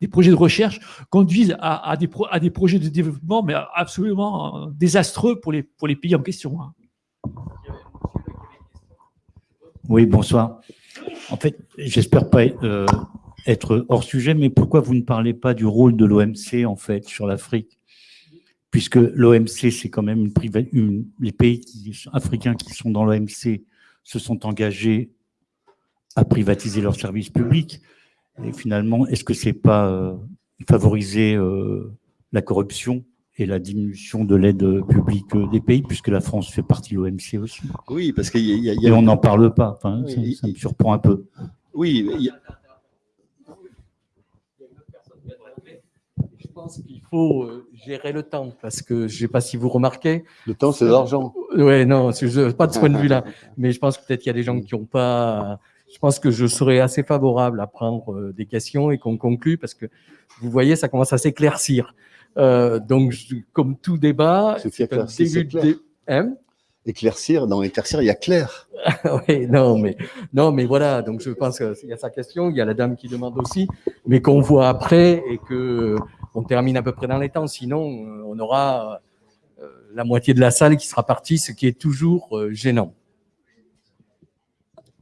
des projets de recherche conduisent à, des, projets de développement, mais absolument euh, désastreux pour les, pour les pays en question. hein. Oui, bonsoir. En fait, j'espère pas euh, être hors sujet, mais pourquoi vous ne parlez pas du rôle de l'OMC en fait sur l'Afrique? Puisque l'OMC, c'est quand même une, les pays africains qui sont dans l'OMC se sont engagés à privatiser leurs services publics. Et finalement, est-ce que c'est pas euh, favoriser euh, la corruption? Et la diminution de l'aide publique euh, des pays, puisque la France fait partie de l'OMC aussi Oui, parce qu'il y y a- il y a- Et on n'en parle pas. Enfin, Oui, ça, ça me surprend un peu. Oui, il y a- Je pense qu'il faut euh, gérer le temps parce que je ne sais pas si vous remarquez. Le temps, c'est l'argent. Oui, non, pas de ce point de vue-là. Mais je pense que peut-être qu'il y a des gens qui n'ont pas. Je pense que je serais assez favorable à prendre euh, des questions et qu'on conclue parce que vous voyez, ça commence à s'éclaircir. Euh, donc, comme tout débat, c'est un début de. Hein éclaircir, dans éclaircir, il y a clair. oui, non, mais, non, mais voilà, donc je pense qu'il y a sa question, il y a la dame qui demande aussi, mais qu'on voit après et que on termine à peu près dans les temps. Sinon, euh, on aura euh, la moitié de la salle qui sera partie, ce qui est toujours gênant.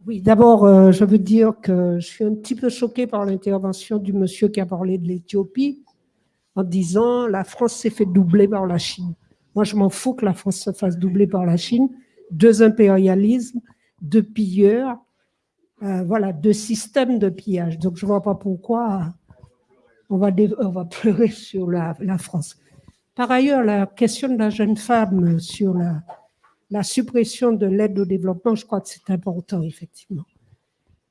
Oui, d'abord, euh, je veux dire que je suis un petit peu choquée par l'intervention du monsieur qui a parlé de l'Éthiopie en disant la France s'est fait doubler par la Chine. Moi, je m'en fous que la France se fasse doubler par la Chine. Deux impérialismes, deux pilleurs, euh, voilà, deux systèmes de pillage. Donc, je ne vois pas pourquoi on va, on va pleurer sur la, France. Par ailleurs, la question de la jeune femme sur la suppression de l'aide au développement, je crois que c'est important, effectivement.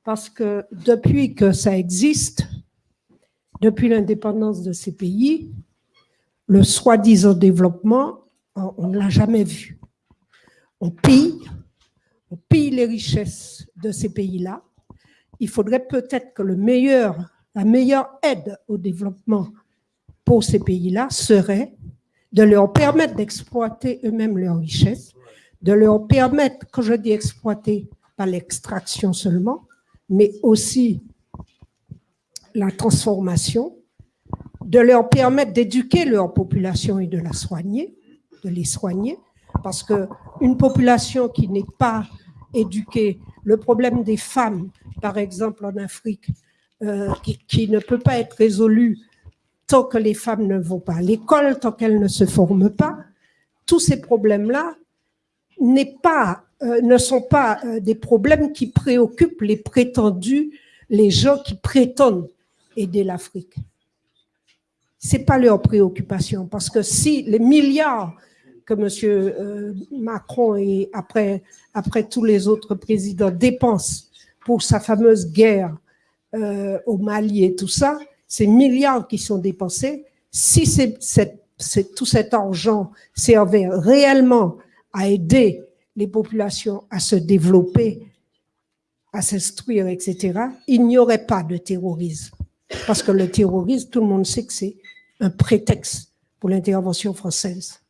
Parce que depuis que ça existe, depuis l'indépendance de ces pays, le soi-disant développement, on ne l'a jamais vu. On pille, on pille les richesses de ces pays-là. Il faudrait peut-être que la meilleure aide au développement pour ces pays-là serait de leur permettre d'exploiter eux-mêmes leurs richesses, de leur permettre, quand je dis exploiter, pas l'extraction seulement, mais aussi la transformation, de leur permettre d'éduquer leur population et de la soigner, de les soigner, parce que une population qui n'est pas éduquée, le problème des femmes, par exemple en Afrique, euh, qui, ne peut pas être résolu tant que les femmes ne vont pas à l'école, tant qu'elles ne se forment pas, tous ces problèmes-là euh, ne sont pas euh, des problèmes qui préoccupent les prétendus les gens qui prétendent aider l'Afrique. C'est pas leur préoccupation, parce que si les milliards que M. Euh, Macron et après, tous les autres présidents dépensent pour sa fameuse guerre euh, au Mali et tout ça, ces milliards qui sont dépensés, si tout cet argent servait réellement à aider les populations à se développer, à s'instruire, etc., il n'y aurait pas de terrorisme. Parce que le terrorisme, tout le monde sait que c'est un prétexte pour l'intervention française.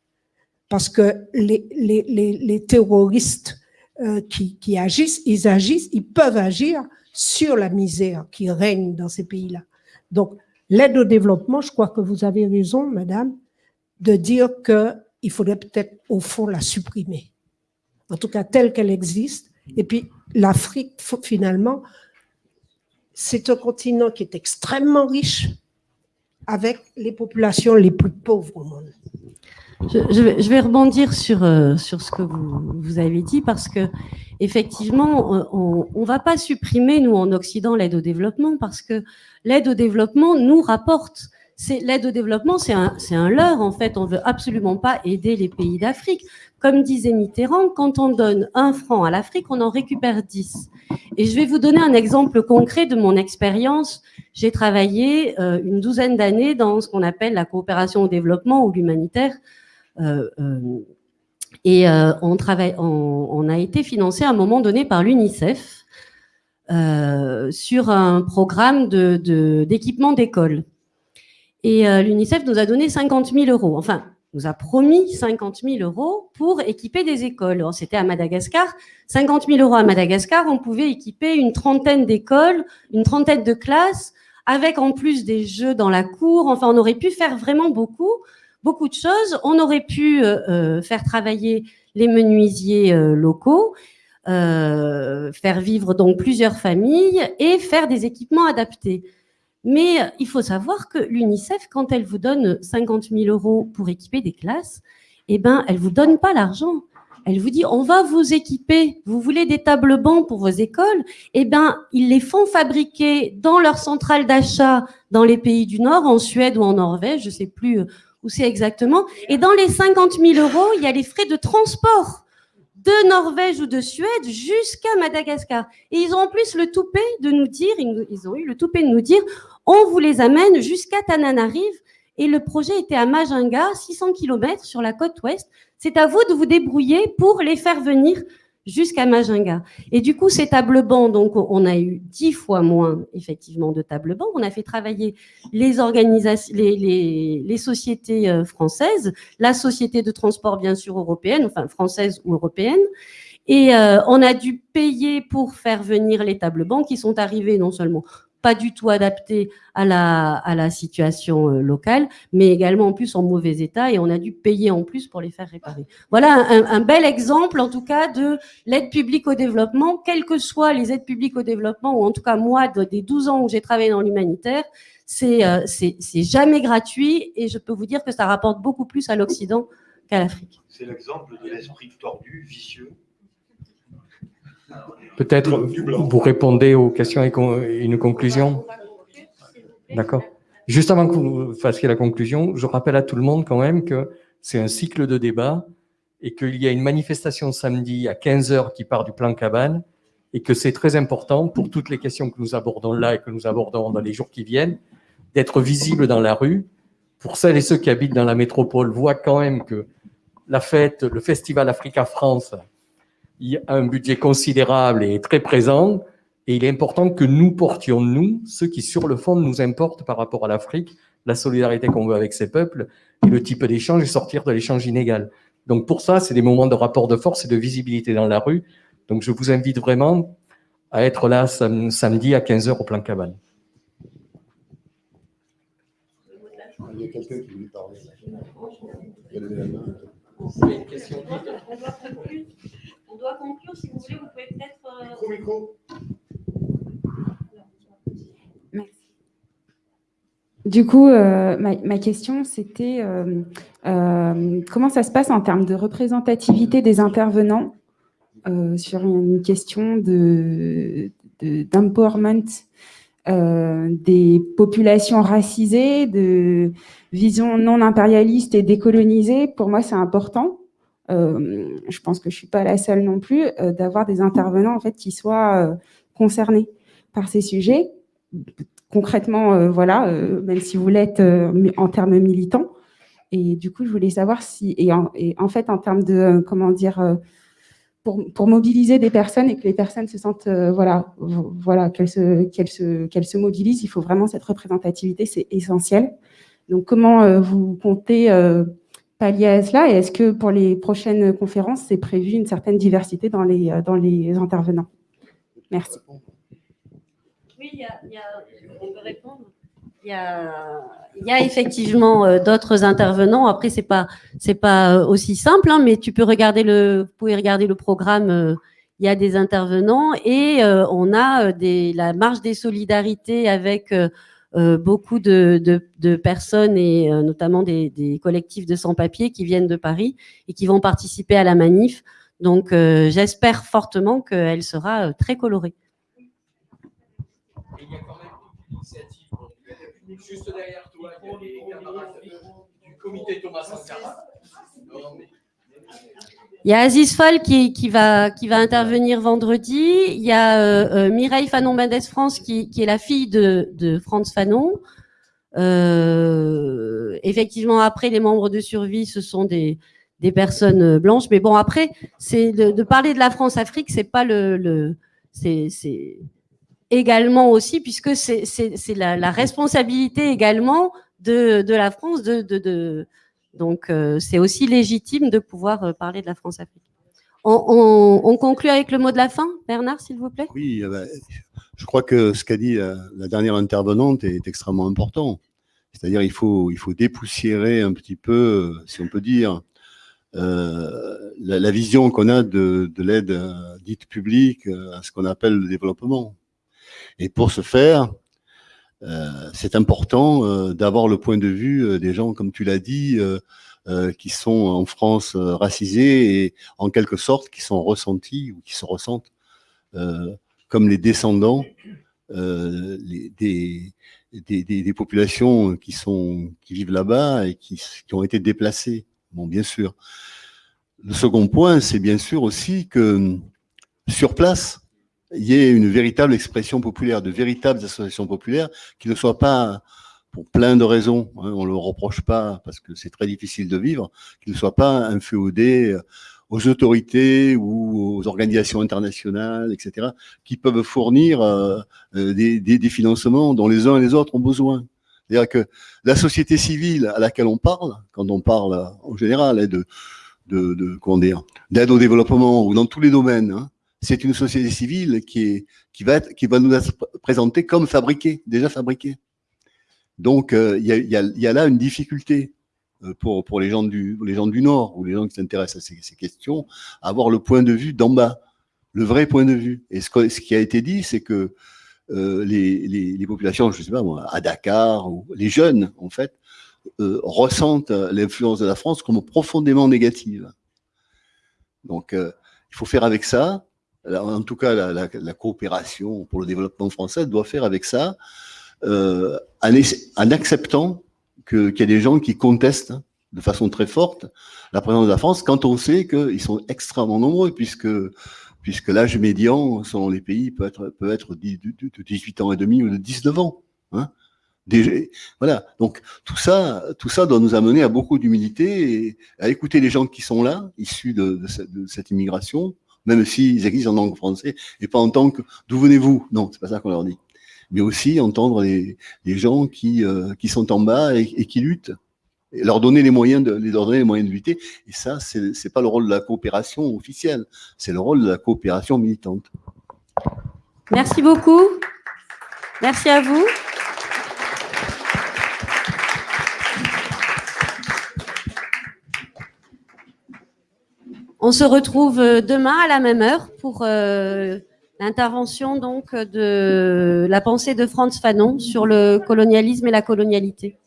Parce que les, les, les, terroristes euh, qui, qui agissent, ils agissent, ils peuvent agir sur la misère qui règne dans ces pays-là. Donc, l'aide au développement, je crois que vous avez raison, madame, de dire qu'il faudrait peut-être, au fond, la supprimer. En tout cas, telle qu'elle existe. Et puis, l'Afrique, finalement, c'est un continent qui est extrêmement riche, avec les populations les plus pauvres au monde. Je, vais, rebondir sur, euh, ce que vous, avez dit parce que effectivement, on ne va pas supprimer, nous, en Occident, l'aide au développement parce que l'aide au développement nous rapporte. L'aide au développement, c'est un, un leurre, en fait. On veut absolument pas aider les pays d'Afrique. Comme disait Mitterrand, quand on donne un franc à l'Afrique, on en récupère dix. Et je vais vous donner un exemple concret de mon expérience. J'ai travaillé euh, une douzaine d'années dans ce qu'on appelle la coopération au développement ou l'humanitaire euh, euh, et on, a été financé à un moment donné par l'UNICEF sur un programme d'équipement d'école. Et l'UNICEF nous a donné 50 000 euros. Enfin, nous a promis 50 000 euros pour équiper des écoles. C'était à Madagascar. 50 000 euros à Madagascar, on pouvait équiper une trentaine d'écoles, une trentaine de classes, avec en plus des jeux dans la cour. Enfin, on aurait pu faire vraiment beaucoup beaucoup de choses. On aurait pu euh, euh, faire travailler les menuisiers euh, locaux, faire vivre donc plusieurs familles et faire des équipements adaptés. Mais il faut savoir que l'UNICEF, quand elle vous donne 50 000 euros pour équiper des classes, eh ben, elle vous donne pas l'argent. Elle vous dit, on va vous équiper. Vous voulez des tables bancs pour vos écoles? Eh ben, ils les font fabriquer dans leur centrale d'achat dans les pays du Nord, en Suède ou en Norvège, je sais plus où c'est exactement. Et dans les 50 000 euros, il y a les frais de transport de Norvège ou de Suède jusqu'à Madagascar. Et ils ont en plus le toupet de nous dire, ils ont eu le toupet de nous dire, on vous les amène jusqu'à Tananarive. Et le projet était à Majinga, 600 km sur la côte ouest. C'est à vous de vous débrouiller pour les faire venir jusqu'à Majinga. Et du coup, ces tables bancs, donc, on a eu dix fois moins, effectivement, de tables bancs. On a fait travailler les organisations, les, sociétés euh, françaises, la société de transport, bien sûr, européenne, enfin, française ou européenne. Et euh, on a dû payer pour faire venir les tables bancs qui sont arrivés non seulement pas du tout adapté à la, à la situation euh, locale, mais également en plus en mauvais état et on a dû payer en plus pour les faire réparer. Voilà un, bel exemple en tout cas de l'aide publique au développement, quelles que soient les aides publiques au développement, ou en tout cas moi, des 12 ans où j'ai travaillé dans l'humanitaire, euh, c'est jamais gratuit et je peux vous dire que ça rapporte beaucoup plus à l'Occident qu'à l'Afrique. C'est l'exemple de l'esprit tordu, vicieux, Peut-être vous répondez aux questions et une conclusion D'accord. Juste avant que vous fassiez la conclusion, je rappelle à tout le monde quand même que c'est un cycle de débat et qu'il y a une manifestation samedi à 15h qui part du plan cabane et que c'est très important pour toutes les questions que nous abordons là et que nous abordons dans les jours qui viennent, d'être visible dans la rue. Pour celles et ceux qui habitent dans la métropole, voient quand même que la fête, le festival Africa France il y a un budget considérable et très présent, et il est important que nous portions, nous, ceux qui sur le fond nous importent par rapport à l'Afrique, la solidarité qu'on veut avec ces peuples, et le type d'échange, et sortir de l'échange inégal. Donc pour ça, c'est des moments de rapport de force et de visibilité dans la rue. Donc je vous invite vraiment à être là samedi à 15h au plan cabane. Il y a quelqu'un qui voulait parler. une question on doit conclure. Si vous voulez, vous pouvez peut-être. Euh, micro, Merci. Du coup, euh, ma, question, c'était euh, comment ça se passe en termes de représentativité des intervenants sur une question de, d'empowerment euh, des populations racisées, de vision non impérialiste et décolonisée, pour moi, c'est important. Euh, je pense que je suis pas la seule non plus, euh, d'avoir des intervenants en fait qui soient euh, concernés par ces sujets. Concrètement, voilà, même si vous l'êtes en termes militants. Et du coup, je voulais savoir si, et en fait, en termes de, comment dire, pour, pour, mobiliser des personnes et que les personnes se sentent, voilà, voilà, qu'elles se, qu'elles se, qu'elles se mobilisent, il faut vraiment cette représentativité, c'est essentiel. Donc, comment vous comptez pallier à cela Et est-ce que pour les prochaines conférences, c'est prévu une certaine diversité dans les, euh, intervenants? Merci. Oui, y a, on peut répondre. Il y a, effectivement euh, d'autres intervenants. Après, c'est pas pas euh, aussi simple, hein, mais tu peux regarder le, vous pouvez regarder le programme. il y a des intervenants et on a la marge des solidarités avec euh, beaucoup de, personnes et euh, notamment des, collectifs de sans-papiers qui viennent de Paris et qui vont participer à la manif. Donc euh, j'espère fortement qu'elle sera très colorée. il y a quand même une initiative juste derrière toi, du comité Thomas. Il y a Aziz Fall qui, qui, va, qui va intervenir vendredi. Il y a euh, euh Mireille Fanon-Mendes France qui, qui, est la fille de, de Franz Fanon. Euh, effectivement, après, les membres de survie, ce sont des, des personnes blanches. Mais bon, après, c'est de, de, parler de la France-Afrique, c'est pas le, le c'est également aussi, puisque c'est la, la responsabilité également de, de la France de, de, de donc, euh, c'est aussi légitime de pouvoir euh, parler de la France-Afrique. On, conclut avec le mot de la fin, Bernard, s'il vous plaît? Oui, eh ben, je crois que ce qu'a dit la, dernière intervenante est extrêmement important. C'est-à-dire il faut, il faut dépoussiérer un petit peu, si on peut dire, euh, la, vision qu'on a de, de l'aide dite publique à ce qu'on appelle le développement. Et pour ce faire, euh, c'est important euh, d'avoir le point de vue euh, des gens, comme tu l'as dit, qui sont en France racisés et en quelque sorte qui sont ressentis ou qui se ressentent comme les descendants des, des, des, populations qui, sont, qui vivent là-bas et qui, qui, ont été déplacées. Bon, bien sûr. Le second point, c'est bien sûr aussi que sur place, il y ait une véritable expression populaire, de véritables associations populaires, qui ne soient pas, pour plein de raisons, hein, on ne le reproche pas parce que c'est très difficile de vivre, qui ne soient pas inféodés euh, aux autorités ou aux organisations internationales, etc., qui peuvent fournir euh, euh, des, des, des, financements dont les uns et les autres ont besoin. C'est-à-dire que la société civile à laquelle on parle, quand on parle en général hein, de, de, de comment dire, d'aide au développement ou dans tous les domaines, hein, c'est une société civile qui, va nous être présentée comme fabriquée, déjà fabriquée. Donc, euh, il y, a, là une difficulté euh, pour, les, gens du, Nord ou les gens qui s'intéressent à ces, questions, à avoir le point de vue d'en bas, le vrai point de vue. Et ce, qui a été dit, c'est que euh, les, populations, je sais pas à Dakar, les jeunes, en fait, ressentent l'influence de la France comme profondément négative. Donc, il faut faire avec ça en tout cas la, coopération pour le développement français doit faire avec ça, euh, en, acceptant qu'il y a des gens qui contestent de façon très forte la présence de la France quand on sait qu'ils sont extrêmement nombreux, puisque, puisque l'âge médian, selon les pays, peut être, peut être de 18 ans et demi ou de 19 ans. Hein voilà. Donc tout ça, tout ça doit nous amener à beaucoup d'humilité et à écouter les gens qui sont là, issus de, de cette immigration, même s'ils existent en langue française, et pas en tant que « d'où venez-vous » Non, c'est pas ça qu'on leur dit. Mais aussi entendre les, gens qui, euh, qui sont en bas et, qui luttent, et leur donner les moyens de, leur donner les moyens de lutter. Et ça, c'est pas le rôle de la coopération officielle, c'est le rôle de la coopération militante. Merci beaucoup. Merci à vous. On se retrouve euh, demain à la même heure pour euh, l'intervention donc de la pensée de Franz Fanon sur le colonialisme et la colonialité.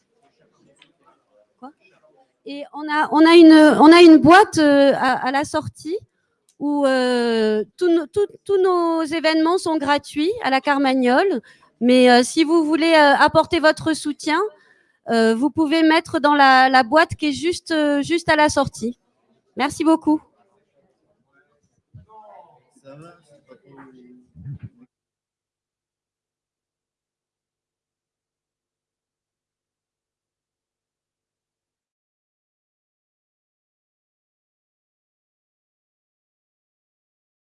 et on a, on a, une, on a une boîte euh, à, la sortie où tous nos- événements sont gratuits à la Carmagnole. Mais si vous voulez apporter votre soutien, vous pouvez mettre dans la, la boîte qui est juste, juste à la sortie. Merci beaucoup.